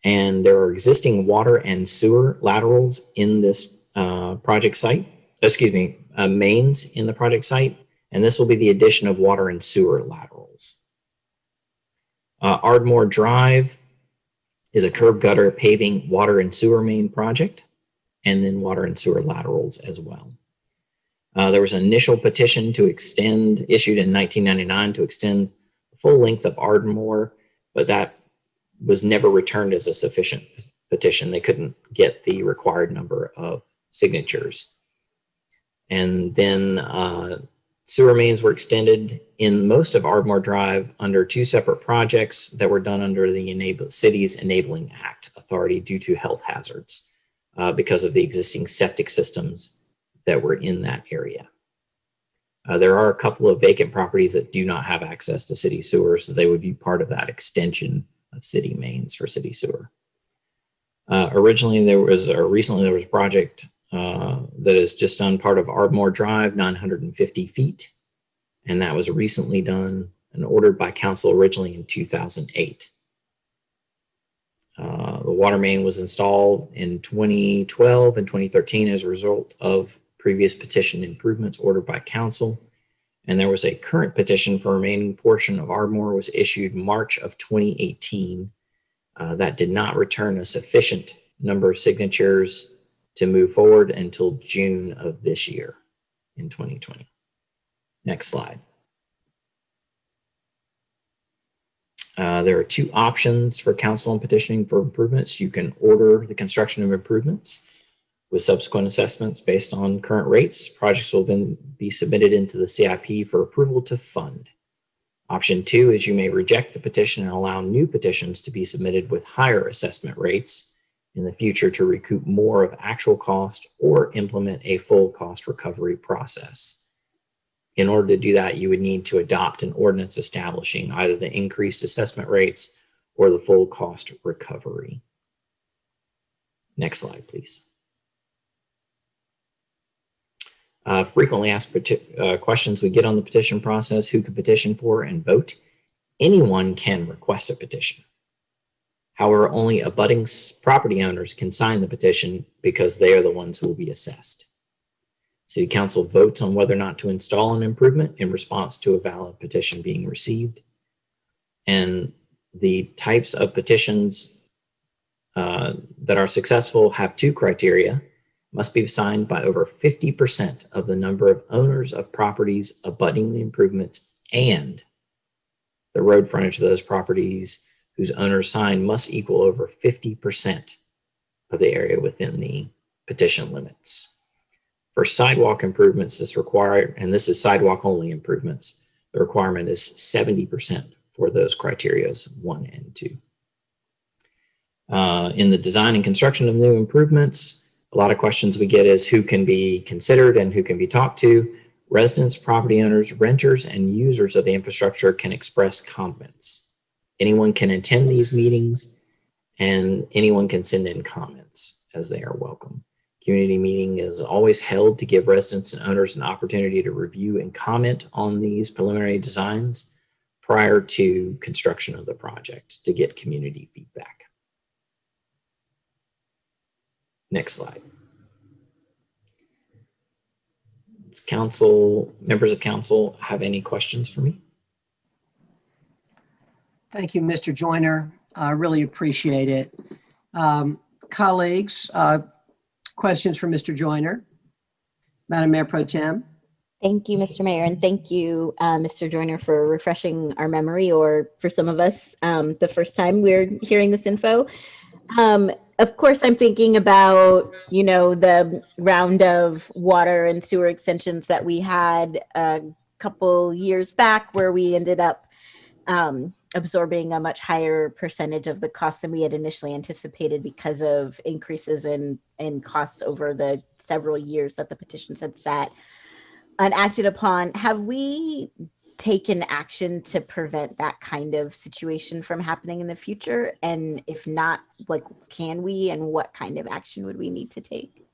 and there are existing water and sewer laterals in this uh, project site. Excuse me, uh, mains in the project site, and this will be the addition of water and sewer laterals. Uh, Ardmore Drive is a curb gutter paving water and sewer main project, and then water and sewer laterals as well. Uh, there was an initial petition to extend, issued in 1999 to extend the full length of Ardmore, but that was never returned as a sufficient petition. They couldn't get the required number of signatures. And then uh, sewer mains were extended in most of Ardmore Drive under two separate projects that were done under the enable, city's Enabling Act authority due to health hazards uh, because of the existing septic systems that were in that area. Uh, there are a couple of vacant properties that do not have access to city sewer, so they would be part of that extension of city mains for city sewer. Uh, originally, there was, or recently, there was a project uh, that is just done part of Ardmore Drive, 950 feet. And that was recently done and ordered by council originally in 2008. Uh, the water main was installed in 2012 and 2013 as a result of previous petition improvements ordered by council. And there was a current petition for remaining portion of Ardmore was issued March of 2018 uh, that did not return a sufficient number of signatures to move forward until June of this year in 2020. Next slide. Uh, there are two options for council on petitioning for improvements. You can order the construction of improvements with subsequent assessments based on current rates. Projects will then be submitted into the CIP for approval to fund. Option two is you may reject the petition and allow new petitions to be submitted with higher assessment rates in the future to recoup more of actual cost or implement a full cost recovery process. In order to do that, you would need to adopt an ordinance establishing either the increased assessment rates or the full cost recovery. Next slide, please. Uh, frequently asked uh, questions we get on the petition process, who can petition for and vote. Anyone can request a petition. However, only abutting property owners can sign the petition because they are the ones who will be assessed. City Council votes on whether or not to install an improvement in response to a valid petition being received. And the types of petitions uh, that are successful have two criteria must be signed by over 50% of the number of owners of properties abutting the improvements and the road frontage of those properties whose owners sign must equal over 50% of the area within the petition limits. For sidewalk improvements, this required, and this is sidewalk only improvements, the requirement is 70% for those criterias one and two. Uh, in the design and construction of new improvements, a lot of questions we get is who can be considered and who can be talked to. Residents, property owners, renters, and users of the infrastructure can express comments. Anyone can attend these meetings and anyone can send in comments as they are welcome. Community meeting is always held to give residents and owners an opportunity to review and comment on these preliminary designs prior to construction of the project to get community feedback. Next slide. Does council, members of council have any questions for me? Thank you, Mr. Joyner. I really appreciate it. Um, colleagues, uh, questions for Mr. Joyner? Madam Mayor Pro Tem? Thank you, Mr. Mayor, and thank you, uh, Mr. Joyner, for refreshing our memory, or for some of us, um, the first time we're hearing this info. Um, of course, I'm thinking about, you know, the round of water and sewer extensions that we had a couple years back where we ended up um, absorbing a much higher percentage of the cost than we had initially anticipated because of increases in, in costs over the several years that the petitions had sat unacted upon. Have we taken action to prevent that kind of situation from happening in the future? And if not, like, can we and what kind of action would we need to take?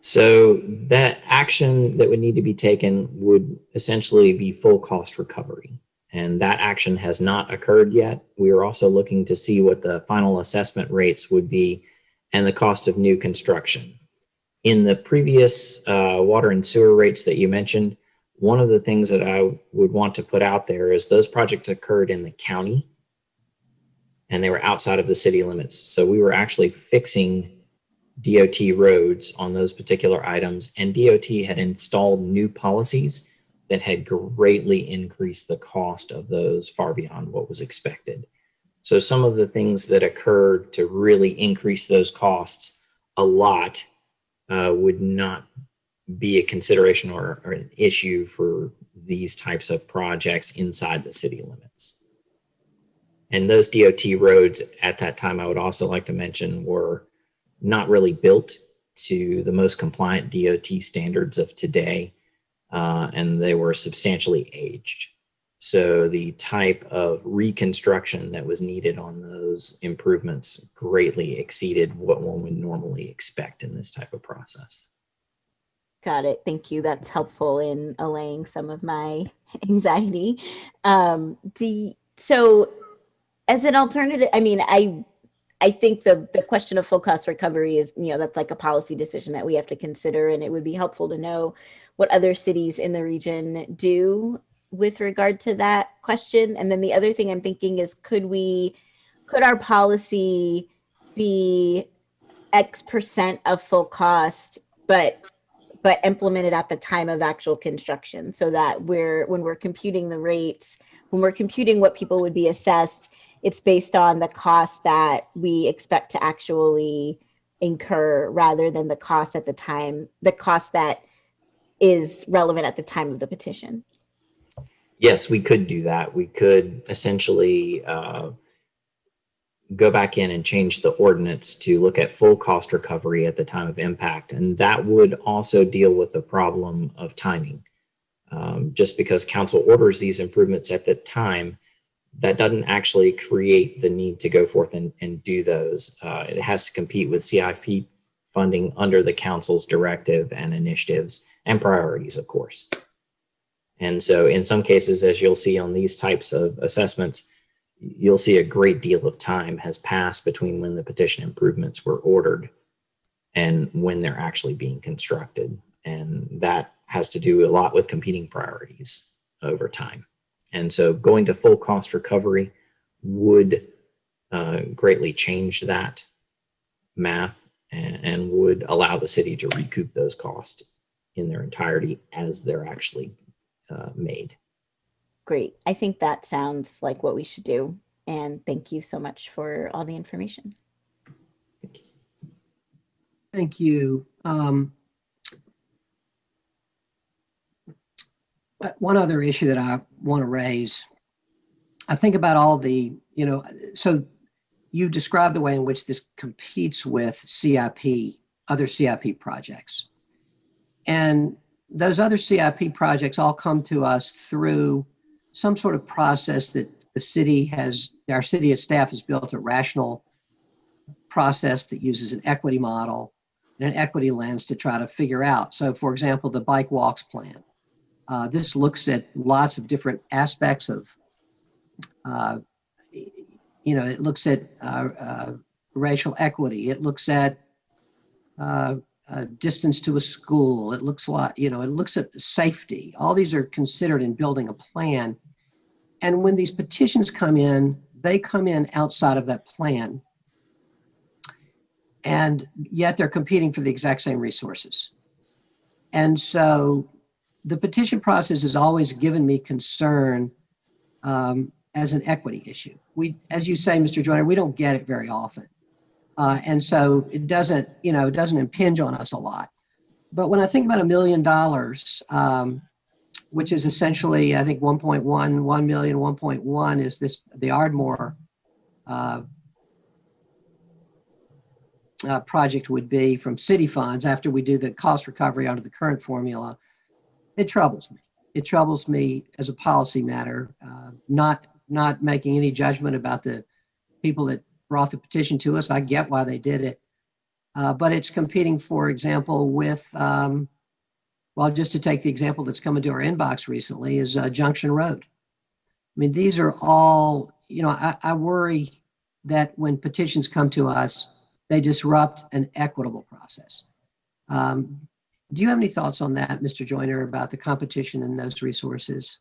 So that action that would need to be taken would essentially be full cost recovery. And that action has not occurred yet. We are also looking to see what the final assessment rates would be and the cost of new construction. in the previous uh, water and sewer rates that you mentioned, one of the things that I would want to put out there is those projects occurred in the county and they were outside of the city limits. So we were actually fixing DOT roads on those particular items and DOT had installed new policies that had greatly increased the cost of those far beyond what was expected. So some of the things that occurred to really increase those costs a lot uh, would not be a consideration or, or an issue for these types of projects inside the city limits. And those DOT roads at that time, I would also like to mention, were not really built to the most compliant DOT standards of today, uh, and they were substantially aged. So the type of reconstruction that was needed on those improvements greatly exceeded what one would normally expect in this type of process. Got it. Thank you. That's helpful in allaying some of my anxiety. Um, do you- so as an alternative, I mean, I I think the the question of full cost recovery is, you know, that's like a policy decision that we have to consider, and it would be helpful to know what other cities in the region do with regard to that question. And then the other thing I'm thinking is, could we, could our policy be X percent of full cost, but but implemented at the time of actual construction so that we're when we're computing the rates when we're computing what people would be assessed it's based on the cost that we expect to actually incur rather than the cost at the time the cost that is relevant at the time of the petition Yes, we could do that. We could essentially uh, go back in and change the ordinance to look at full cost recovery at the time of impact. And that would also deal with the problem of timing. Um, just because council orders these improvements at the time, that doesn't actually create the need to go forth and, and do those. Uh, it has to compete with CIP funding under the council's directive and initiatives and priorities, of course. And so in some cases, as you'll see on these types of assessments, you'll see a great deal of time has passed between when the petition improvements were ordered and when they're actually being constructed. And that has to do a lot with competing priorities over time. And so going to full cost recovery would uh, greatly change that math and, and would allow the city to recoup those costs in their entirety as they're actually uh, made. great i think that sounds like what we should do and thank you so much for all the information Thank you. Um, but one other issue that I want to raise, I think about all the, you know, so you described the way in which this competes with CIP, other CIP projects. And those other CIP projects all come to us through some sort of process that the city has, our city staff has built a rational process that uses an equity model and an equity lens to try to figure out. So for example, the bike walks plan. Uh, this looks at lots of different aspects of, uh, you know, it looks at uh, uh, racial equity. It looks at uh, uh, distance to a school. It looks like, you know, it looks at safety. All these are considered in building a plan. And when these petitions come in, they come in outside of that plan. And yet they're competing for the exact same resources. And so the petition process has always given me concern um, as an equity issue. We, as you say, Mr. Joyner, we don't get it very often. Uh, and so it doesn't, you know, it doesn't impinge on us a lot. But when I think about a million dollars, um, which is essentially, I think 1.1, 1 million, 1.1 is this, the Ardmore uh, uh, project would be from city funds after we do the cost recovery under the current formula, it troubles me. It troubles me as a policy matter, uh, not not making any judgment about the people that brought the petition to us. I get why they did it, uh, but it's competing, for example, with um, well, just to take the example that's come into our inbox recently is uh, Junction Road. I mean, these are all you know. I, I worry that when petitions come to us, they disrupt an equitable process. Um, Do you have any thoughts on that, Mr. Joyner, about the competition in those resources?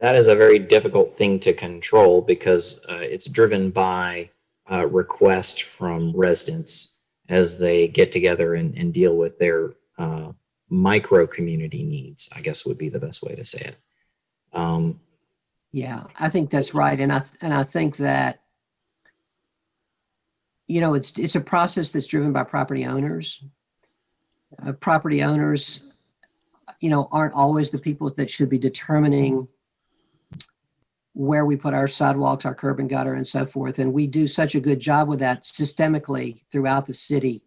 That is a very difficult thing to control because uh, it's driven by uh, request from residents as they get together and, and deal with their uh, micro community needs, I guess would be the best way to say it. Um, Yeah, I think that's right. And I, and I think that, you know, it's, it's a process that's driven by property owners. Uh, Property owners, you know, aren't always the people that should be determining where we put our sidewalks, our curb and gutter and so forth. And we do such a good job with that systemically throughout the city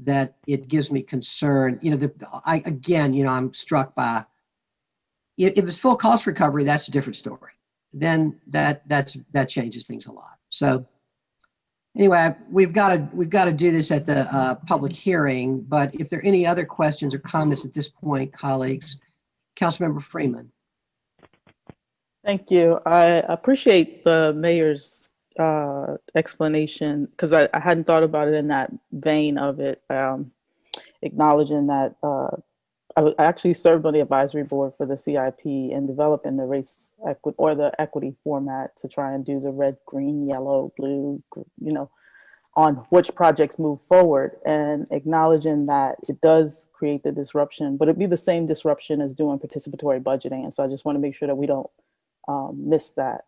that it gives me concern. You know, the, I, again, you know, I'm struck by, if, it's full cost recovery, that's a different story. Then that, that's, that changes things a lot. So anyway, we've got to, we've got to do this at the uh, public hearing, but if there are any other questions or comments at this point, colleagues, Councilmember Freeman. Thank you. I appreciate the mayor's uh, explanation because I, I hadn't thought about it in that vein of it, um, acknowledging that uh, I, I actually served on the advisory board for the CIP and developing the race equity or the equity format to try and do the red, green, yellow, blue, you know, on which projects move forward and acknowledging that it does create the disruption, but it'd be the same disruption as doing participatory budgeting. And so I just want to make sure that we don't um, miss that.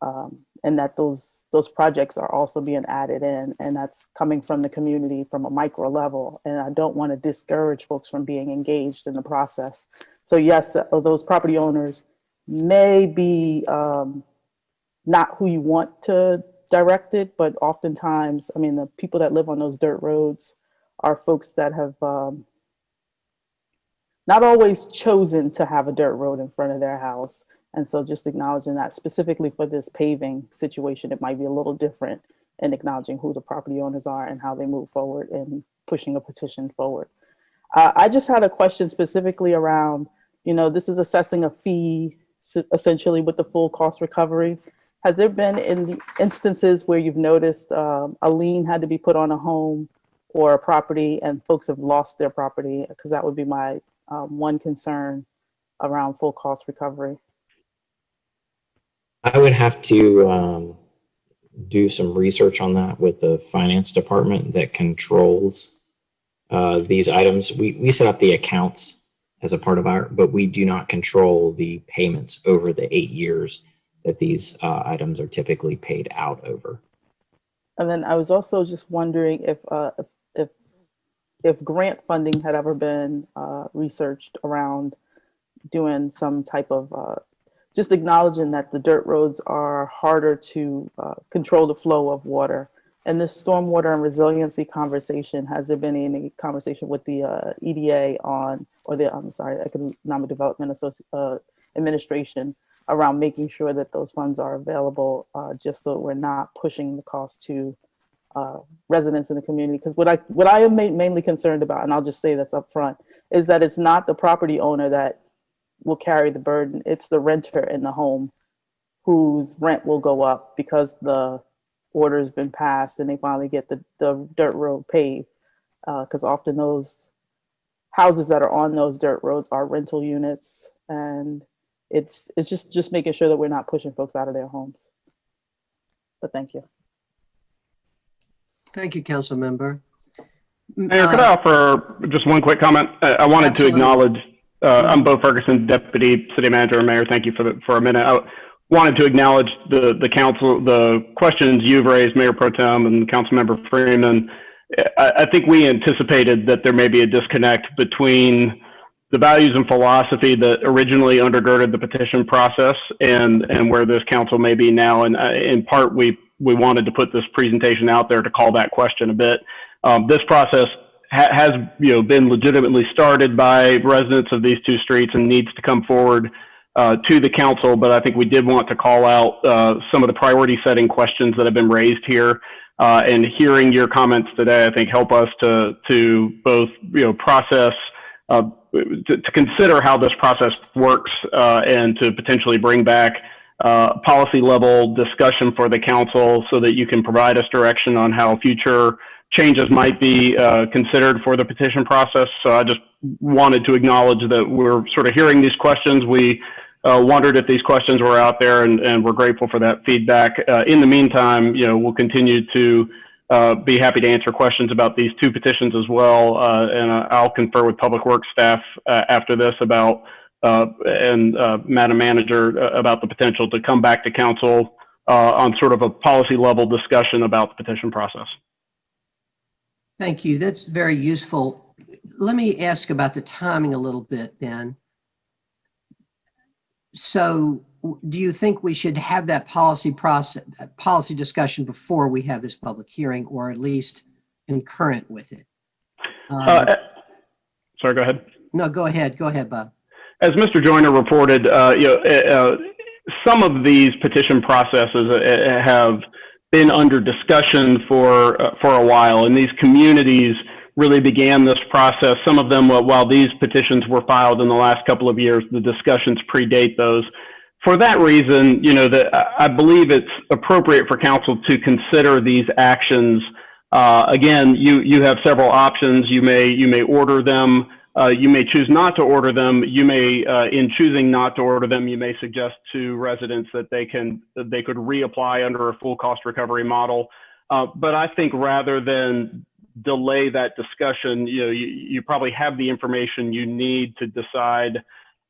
Um, and that those those projects are also being added in and that's coming from the community from a micro level. And i don't want to discourage folks from being engaged in the process. So yes uh, those property owners may be um, not who you want to direct it but oftentimes i mean the people that live on those dirt roads are folks that have um, not always chosen to have a dirt road in front of their house and so just acknowledging that specifically for this paving situation, it might be a little different in acknowledging who the property owners are and how they move forward and pushing a petition forward. Uh, I just had a question specifically around, you know, this is assessing a fee essentially with the full cost recovery. Has there been in the instances where you've noticed um, a lien had to be put on a home or a property and folks have lost their property? Because that would be my um, one concern around full cost recovery. I would have to um, do some research on that with the finance department that controls uh, these items. We, we set up the accounts as a part of our, but we do not control the payments over the eight years that these uh, items are typically paid out over. And then I was also just wondering if, uh, if- if, grant funding had ever been, uh, researched around doing some type of, uh, just acknowledging that the dirt roads are harder to, uh, control the flow of water. And this stormwater and resiliency conversation, has there been any conversation with the, uh, EDA on, or the, I'm sorry, Economic Development Associ, uh, Administration around making sure that those funds are available, uh, just so we're not pushing the cost to uh, residents in the community. Because what I what I am ma- mainly concerned about, and I'll just say this up front, is that it's not the property owner that will carry the burden. It's the renter in the home whose rent will go up because the order's been passed and they finally get the, the dirt road paved. Because often those houses that are on those dirt roads are rental units and it's it's just just making sure that we're not pushing folks out of their homes. But thank you. Thank you, council member. Mayor, could I offer just one quick comment? Uh, I wanted to acknowledge, uh, I'm Bo Ferguson, Deputy City Manager and Mayor. Thank you for the, for a minute. I wanted to acknowledge the, the council, the questions you've raised, Mayor Pro Tem and Councilmember Freeman. I, I think we anticipated that there may be a disconnect between the values and philosophy that originally undergirded the petition process and, and where this council may be now. And uh, in part, we, we wanted to put this presentation out there to call that question a bit. Um, this process ha- has, you know, been legitimately started by residents of these two streets and needs to come forward uh, to the council. But I think we did want to call out uh, some of the priority setting questions that have been raised here. Uh, and hearing your comments today, I think help us to to both, you know, process uh, to, to consider how this process works uh, and to potentially bring back uh, policy level discussion for the council so that you can provide us direction on how future changes might be uh, considered for the petition process. So I just wanted to acknowledge that we're sort of hearing these questions. We uh, wondered if these questions were out there, and, and we're grateful for that feedback. Uh, in the meantime, you know, we'll continue to uh, be happy to answer questions about these two petitions as well, uh, and uh, I'll confer with Public Works staff after this about and Madam Manager about the potential to come back to council on sort of a policy level discussion about the petition process. Thank you. That's very useful. Let me ask about the timing a little bit then. So do you think we should have that policy process, policy discussion before we have this public hearing or at least concurrent with it? Um, Uh, sorry, go ahead. No, go ahead. Go ahead, Bob. As Mr. Joyner reported, uh, you know, uh, uh, some of these petition processes uh, have been under discussion for uh, for a while, and these communities really began this process. Some of them, while these petitions were filed in the last couple of years, the discussions predate those. For that reason, you know, that I believe it's appropriate for council to consider these actions. Uh, again, you you have several options. You may you may order them. Uh, you may choose not to order them. You may, uh, in choosing not to order them, you may suggest to residents that they can that they could reapply under a full cost recovery model. Uh, but I think rather than delay that discussion, you know, you, you probably have the information you need to decide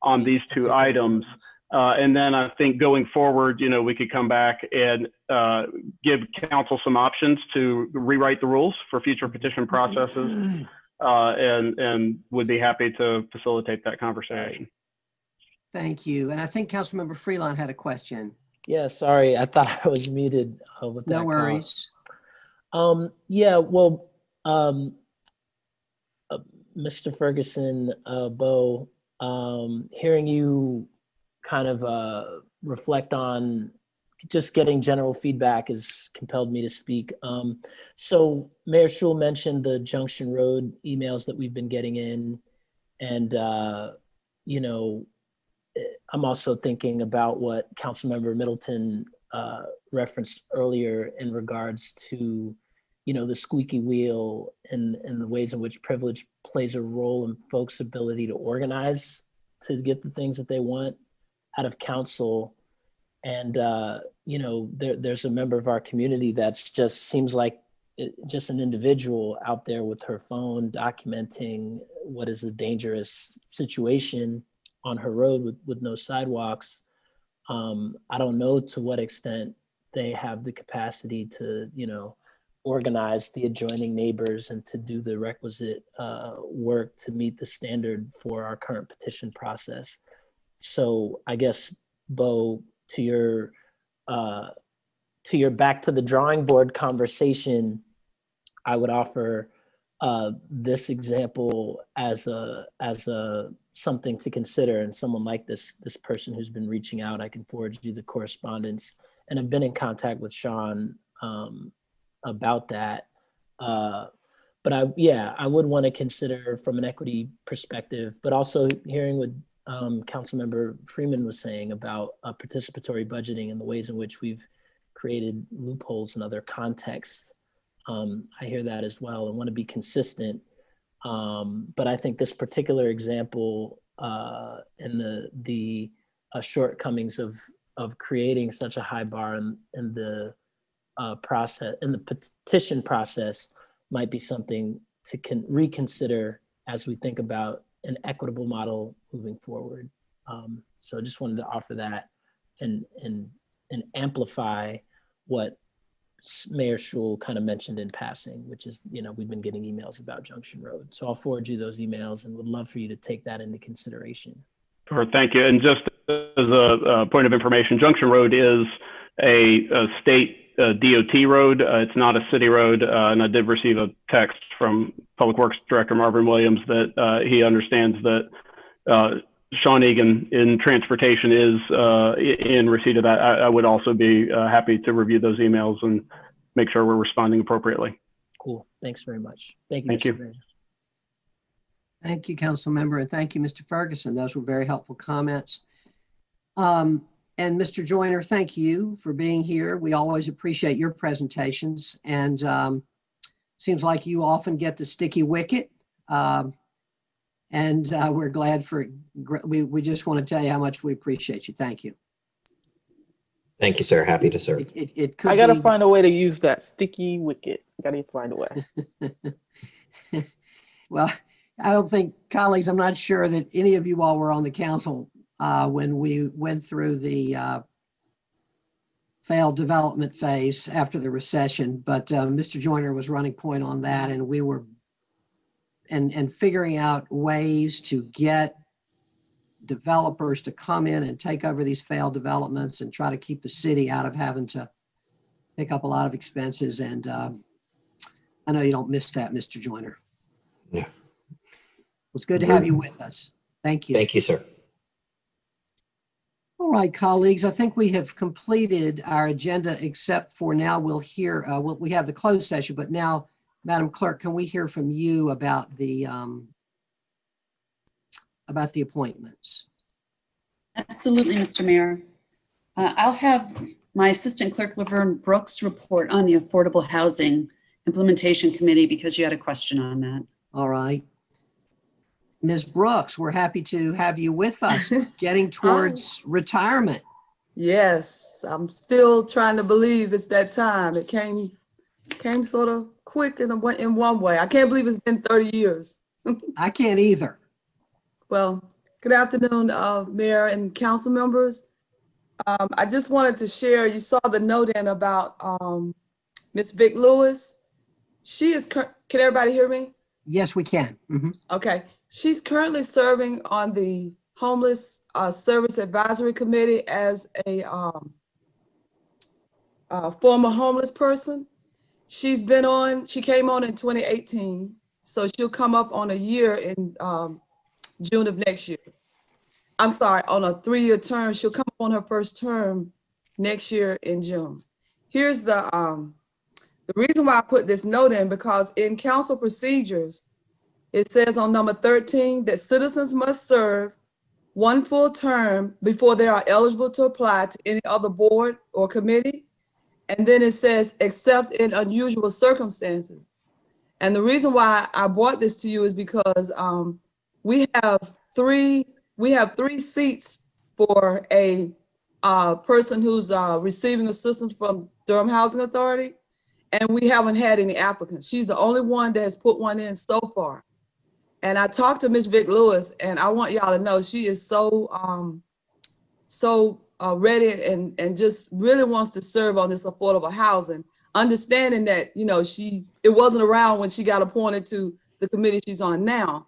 on these two items. Uh, and then I think going forward, you know, we could come back and uh, give council some options to rewrite the rules for future petition processes uh, and and would be happy to facilitate that conversation. Thank you. And I think Councilmember Freelon had a question. Yeah, sorry, I thought I was muted uh, with that. No worries. Um, yeah, well, um, uh, Mr. Ferguson, uh, Bo, um, hearing you kind of uh, reflect on just getting general feedback has compelled me to speak. Um, so Mayor Schewel mentioned the Junction Road emails that we've been getting in, and uh, you know, I'm also thinking about what Councilmember Middleton uh, referenced earlier in regards to, you know, the squeaky wheel and and the ways in which privilege plays a role in folks' ability to organize to get the things that they want out of council and uh, you know there, there's a member of our community that's just seems like it, just an individual out there with her phone documenting what is a dangerous situation on her road with, with no sidewalks. Um, i don't know to what extent they have the capacity to you know organize the adjoining neighbors and to do the requisite uh, work to meet the standard for our current petition process. So i guess bo to your uh, to your back to the drawing board conversation, I would offer uh, this example as a as a something to consider. And someone like this this person who's been reaching out, I can forward you the correspondence, and I've been in contact with Sean um, about that. Uh, but I yeah, I would want to consider from an equity perspective, but also hearing what um, Councilmember Freeman was saying about uh, participatory budgeting and the ways in which we've created loopholes in other contexts. Um, I hear that as well and want to be consistent. Um, but I think this particular example uh, and the the uh, shortcomings of of creating such a high bar in, in the uh, process in the petition process might be something to con- reconsider as we think about an equitable model moving forward. Um, so I just wanted to offer that and and and amplify what Mayor Schewel kind of mentioned in passing, which is, you know, we've been getting emails about Junction Road. So I'll forward you those emails and would love for you to take that into consideration. Sure, thank you. And just as a, a point of information, Junction Road is a, a state uh, DOT road. Uh, it's not a city road. Uh, and I did receive a text from Public Works Director Marvin Williams that uh, he understands that uh, Sean Egan in transportation is uh, in receipt of that. I, I would also be happy to review those emails and make sure we're responding appropriately. Cool. Thanks very much. Thank you. Thank Mr. you. Mayor. Thank you, Council Member, and thank you, Mr. Ferguson. Those were very helpful comments. Um, and Mr. Joyner, thank you for being here. We always appreciate your presentations. And um, seems like you often get the sticky wicket. Um, and uh, we're glad for, we, we just want to tell you how much we appreciate you. Thank you. Thank you, sir. Happy to serve. It, it, it could I gotta find a way to use that sticky wicket. Gotta find a way. Well, I don't think, colleagues, I'm not sure that any of you all were on the council uh, when we went through the uh, failed development phase after the recession, but uh, Mr. Joyner was running point on that, and we were and and figuring out ways to get developers to come in and take over these failed developments and try to keep the city out of having to pick up a lot of expenses. And um, I know you don't miss that, Mr. Joyner. Yeah. It's good to have you with us. Thank you. Thank you, sir. All right, colleagues, I think we have completed our agenda, except for now we'll hear, uh, we'll- we have the closed session, but now, Madam Clerk, can we hear from you about the, um, about the appointments? Absolutely, Mr. Mayor. Uh, I'll have my Assistant Clerk Laverne Brooks report on the Affordable Housing Implementation Committee because you had a question on that. All right. Ms. Brooks, we're happy to have you with us, getting towards retirement. Yes, I'm still trying to believe it's that time. It came came sort of quick in a, in one way. I can't believe it's been 30 years. I can't either. Well, good afternoon, uh, Mayor and council members. Um, I just wanted to share, you saw the note in about um, Ms. Vic Lewis. She is, can everybody hear me? Yes, we can. Mhm. Okay, she's currently serving on the Homeless uh, Service Advisory Committee as a um, former homeless person. She's been on, she came on in 2018, so she'll come up on a year in um, June of next year. I'm sorry, on a three-year term, she'll come on her first term next year in June. Here's the, um, the reason why I put this note in, because in council procedures, it says on number 13 that citizens must serve one full term before they are eligible to apply to any other board or committee. And then it says, except in unusual circumstances. And the reason why I brought this to you is because um, we have three, we have three seats for a uh, person who's uh, receiving assistance from Durham Housing Authority. And we haven't had any applicants. She's the only one that has put one in so far. And I talked to Ms. Vic Lewis, and I want y'all to know she is so um, so uh, ready and and just really wants to serve on this affordable housing. Understanding that you know she it wasn't around when she got appointed to the committee she's on now,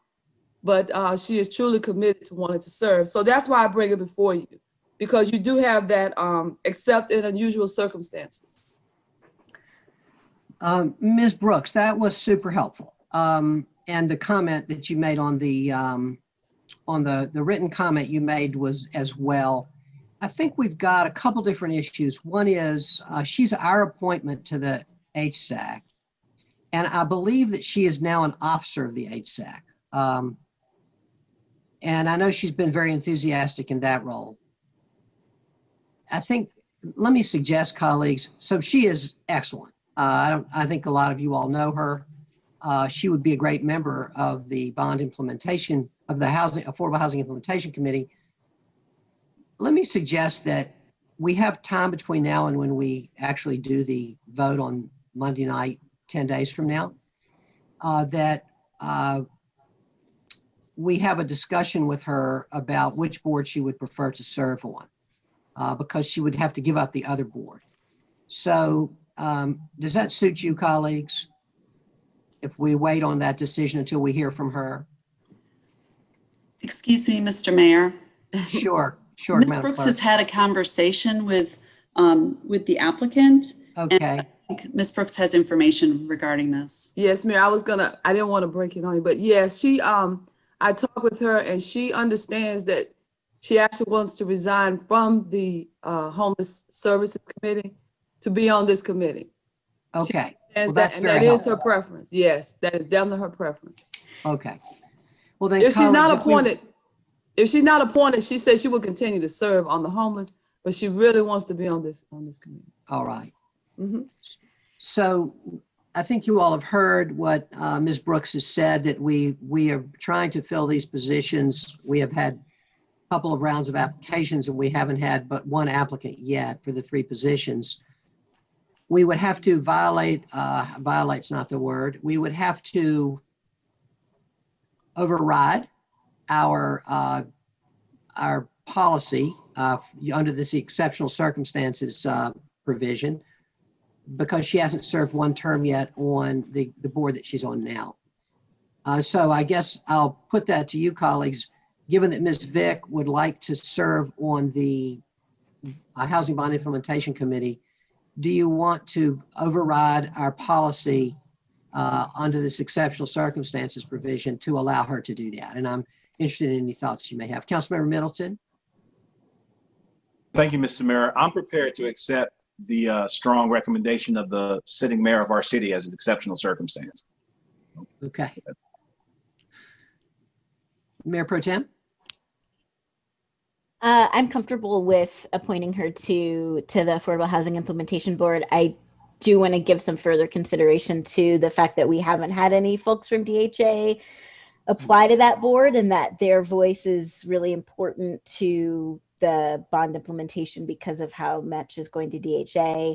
but uh, she is truly committed to wanting to serve. So that's why I bring it before you, because you do have that um, except in unusual circumstances. Um, Ms. Brooks, that was super helpful. Um, and the comment that you made on the, um, on the, the written comment you made was as well. I think we've got a couple different issues. One is, uh, she's our appointment to the HSAC. And I believe that she is now an officer of the HSAC. Um, and I know she's been very enthusiastic in that role. I think, let me suggest colleagues, so she is excellent. Uh, I don't, I think a lot of you all know her. Uh, she would be a great member of the bond implementation of the housing, Affordable Housing Implementation Committee. Let me suggest that we have time between now and when we actually do the vote on Monday night, 10 days from now, uh, that uh, we have a discussion with her about which board she would prefer to serve on, uh, because she would have to give up the other board. So um, does that suit you, colleagues? If we wait on that decision until we hear from her? Excuse me, Mr. Mayor. Sure, sure. Ms. Madam Brooks Clerk. has had a conversation with, um, with the applicant. and Okay. I think Ms. Brooks has information regarding this. Yes, Mayor, I was gonna, I didn't want to break it on you, but yes, she, um, I talked with her and she understands that she actually wants to resign from the, uh, Homeless Services Committee to be on this committee. Okay. And Well, that, and that is her preference. Yes, that is definitely her preference. Okay. Well, then. If she's not appointed, if she's not appointed, she says she will continue to serve on the homeless, but she really wants to be on this, on this committee. All right. Mhm. So I think you all have heard what uh, Ms. Brooks has said, that we, we are trying to fill these positions. We have had a couple of rounds of applications and we haven't had but one applicant yet for the three positions. We would have to violate, uh, violate's not the word, we would have to override our, uh, our policy uh, under this exceptional circumstances uh, provision because she hasn't served one term yet on the, the board that she's on now. Uh, so I guess I'll put that to you colleagues, given that Ms. Vick would like to serve on the uh, Housing Bond Implementation Committee, do you want to override our policy uh, under this exceptional circumstances provision to allow her to do that? And I'm interested in any thoughts you may have. Councilmember Middleton? Thank you, Mr. Mayor. I'm prepared to accept the uh, strong recommendation of the sitting mayor of our city as an exceptional circumstance. Okay. Mayor Pro Tem? Uh, I'm comfortable with appointing her to to the Affordable Housing Implementation Board. I do want to give some further consideration to the fact that we haven't had any folks from DHA apply to that board and that their voice is really important to the bond implementation because of how much is going to DHA.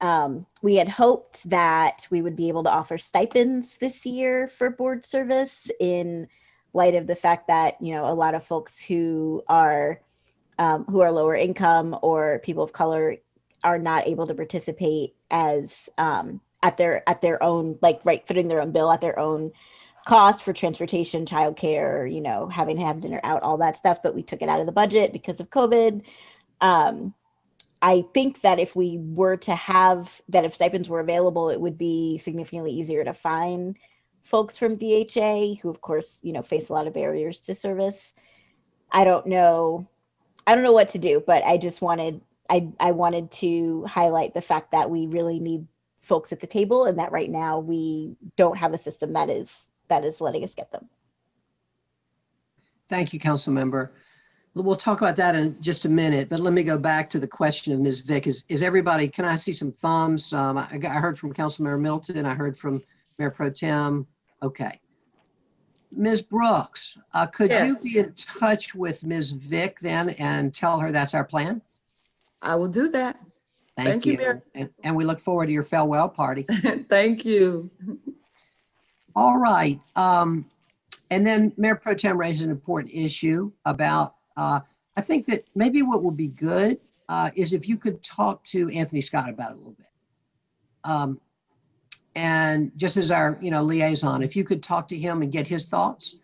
Um, we had hoped that we would be able to offer stipends this year for board service in light of the fact that, you know, a lot of folks who are um, who are lower income or people of color are not able to participate as um, at their at their own like right footing their own bill at their own cost for transportation, childcare, you know, having to have dinner out, all that stuff. But we took it out of the budget because of COVID. Um, I think that if we were to have that, if stipends were available, it would be significantly easier to find folks from DHA who, of course, you know, face a lot of barriers to service. I don't know. I don't know what to do, but I just wanted I, I wanted to highlight the fact that we really need folks at the table and that right now we don't have a system that is that is letting us get them. Thank you, council member. We'll talk about that in just a minute, but let me go back to the question of Ms. Vick. Is, is everybody, can I see some thumbs? Um, I, I heard from Council Councilmember Middleton, I heard from Mayor Pro Tem. Okay. Ms. Brooks, uh, could you be in touch with Ms. Vick then and tell her that's our plan? I will do that. Thank Thank you. Mayor. And, and we look forward to your farewell party. Thank you. All right. Um, and then Mayor Pro Tem raised an important issue about, uh, I think that maybe what would be good, uh, is if you could talk to Anthony Scott about it a little bit. Um, and just as our, you know, liaison, if you could talk to him and get his thoughts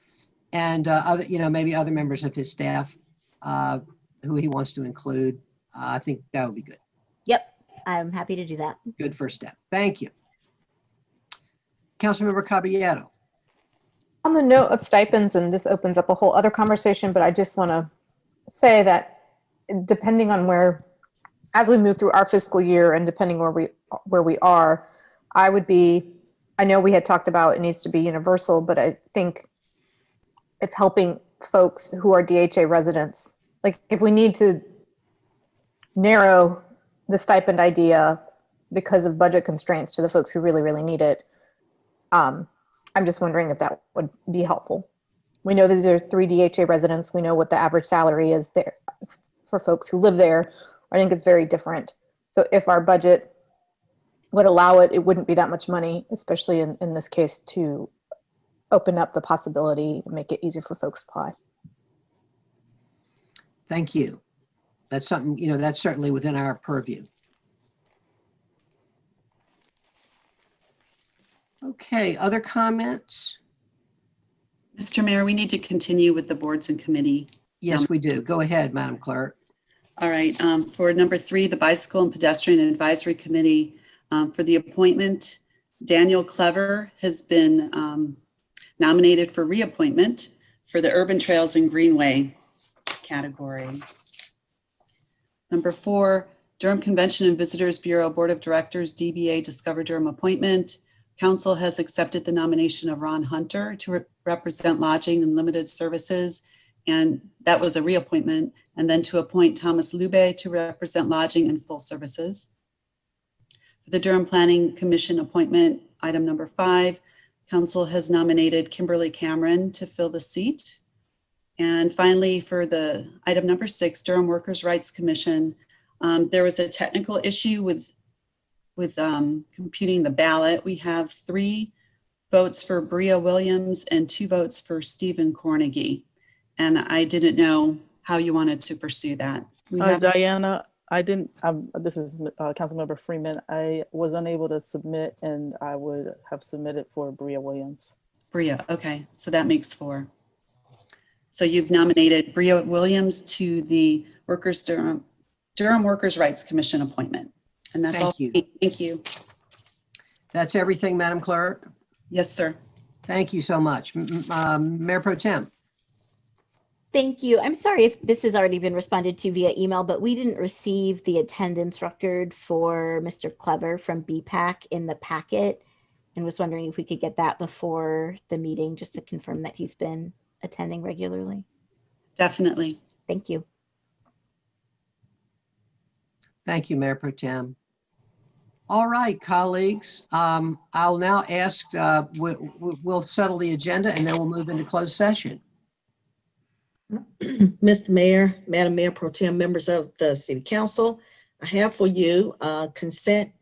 and, uh, other, you know, maybe other members of his staff, uh, who he wants to include, uh, I think that would be good. Yep, I'm happy to do that. Good first step. Thank you. Councilmember Caballero. On the note of stipends, and this opens up a whole other conversation, but I just want to say that depending on where, as we move through our fiscal year and depending where we where we are, I would be. I know we had talked about it needs to be universal, but I think if helping folks who are DHA residents, like if we need to narrow the stipend idea because of budget constraints to the folks who really really need it, um, I'm just wondering if that would be helpful. We know these are three DHA residents. We know what the average salary is there for folks who live there. I think it's very different. So if our budget would allow it, it wouldn't be that much money, especially in, in this case, to open up the possibility and make it easier for folks to apply. Thank you. That's something, you know, that's certainly within our purview. Okay, other comments? Mr. Mayor, we need to continue with the boards and committee. Yes, we do. Go ahead, Madam Clerk. All right, um, for number three, the Bicycle and Pedestrian Advisory Committee, um, for the appointment, Daniel Clever has been um, nominated for reappointment for the Urban Trails and Greenway category. Number four, Durham Convention and Visitors Bureau Board of Directors, DBA Discover Durham appointment. Council has accepted the nomination of Ron Hunter to re- represent lodging and limited services. And that was a reappointment. And then to appoint Thomas Lube to represent lodging and full services. The Durham Planning Commission appointment, item number five, council has nominated Kimberly Cameron to fill the seat. And finally, for the item number six, Durham Workers' Rights Commission, um, there was a technical issue with, with um, computing the ballot. We have three votes for Bria Williams and two votes for Stephen Cornegie. And I didn't know how you wanted to pursue that. Uh, Diana, I didn't, um, this is uh, Councilmember Freeman. I was unable to submit and I would have submitted for Bria Williams. Bria, okay, so that makes four. So you've nominated Bria Williams to the Workers Durham, Durham Workers' Rights Commission appointment. And that's all. Thank you. Thank you. That's everything, Madam Clerk? Yes, sir. Thank you so much. M- m- um, Mayor Pro Tem? Thank you. I'm sorry if this has already been responded to via email, but we didn't receive the attendance record for Mr. Clever from BPAC in the packet. And was wondering if we could get that before the meeting, just to confirm that he's been attending regularly. Definitely. Thank you. Thank you, Mayor Pro Tem. All right, colleagues, um, I'll now ask, uh, we, we- we'll settle the agenda and then we'll move into closed session. Mr. Mayor, Madam Mayor Pro Tem, members of the City Council, I have for you uh, consent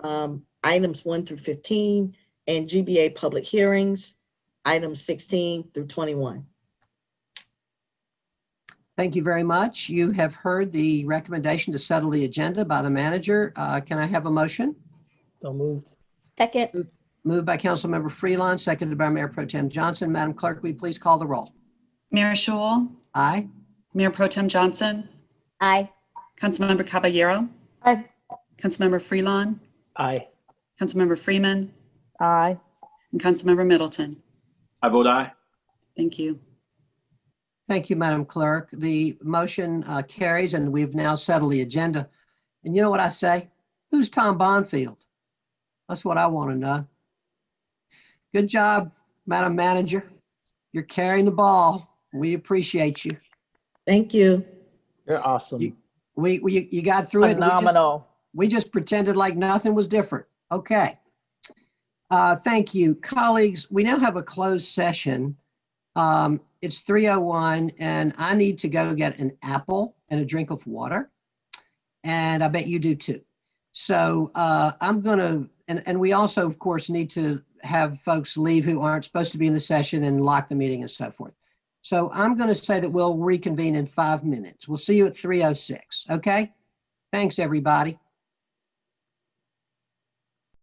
um, items 1 through 15 and GBA public hearings, items 16 through 21. Thank you very much. You have heard the recommendation to settle the agenda by the manager. Uh, Can I have a motion? So moved. Second. Moved by Councilmember Freelon, seconded by Mayor Pro Tem Johnson. Madam Clerk, will you please call the roll? Mayor Schewel, Aye. Mayor Pro Tem Johnson, Aye. Councilmember Caballero. Aye. Councilmember Freelon, Aye. Councilmember Freeman, Aye. and Councilmember Middleton. I vote aye. Thank you. Thank you, Madam Clerk. The motion uh, carries and we've now settled the agenda. And you know what I say? Who's Tom Bonfield? That's what I want to know. Good job, Madam Manager. You're carrying the ball. We appreciate you. Thank you. You're awesome. We, we, you got through it. We just- Phenomenal. We just pretended like nothing was different. Okay. Uh, Thank you. Colleagues, we now have a closed session. Um, It's 3:01 and I need to go get an apple and a drink of water. And I bet you do too. So uh, I'm going to, and, and we also, of course, need to have folks leave who aren't supposed to be in the session and lock the meeting and so forth. So I'm going to say that we'll reconvene in five minutes. We'll see you at 3:06, okay? Thanks, everybody.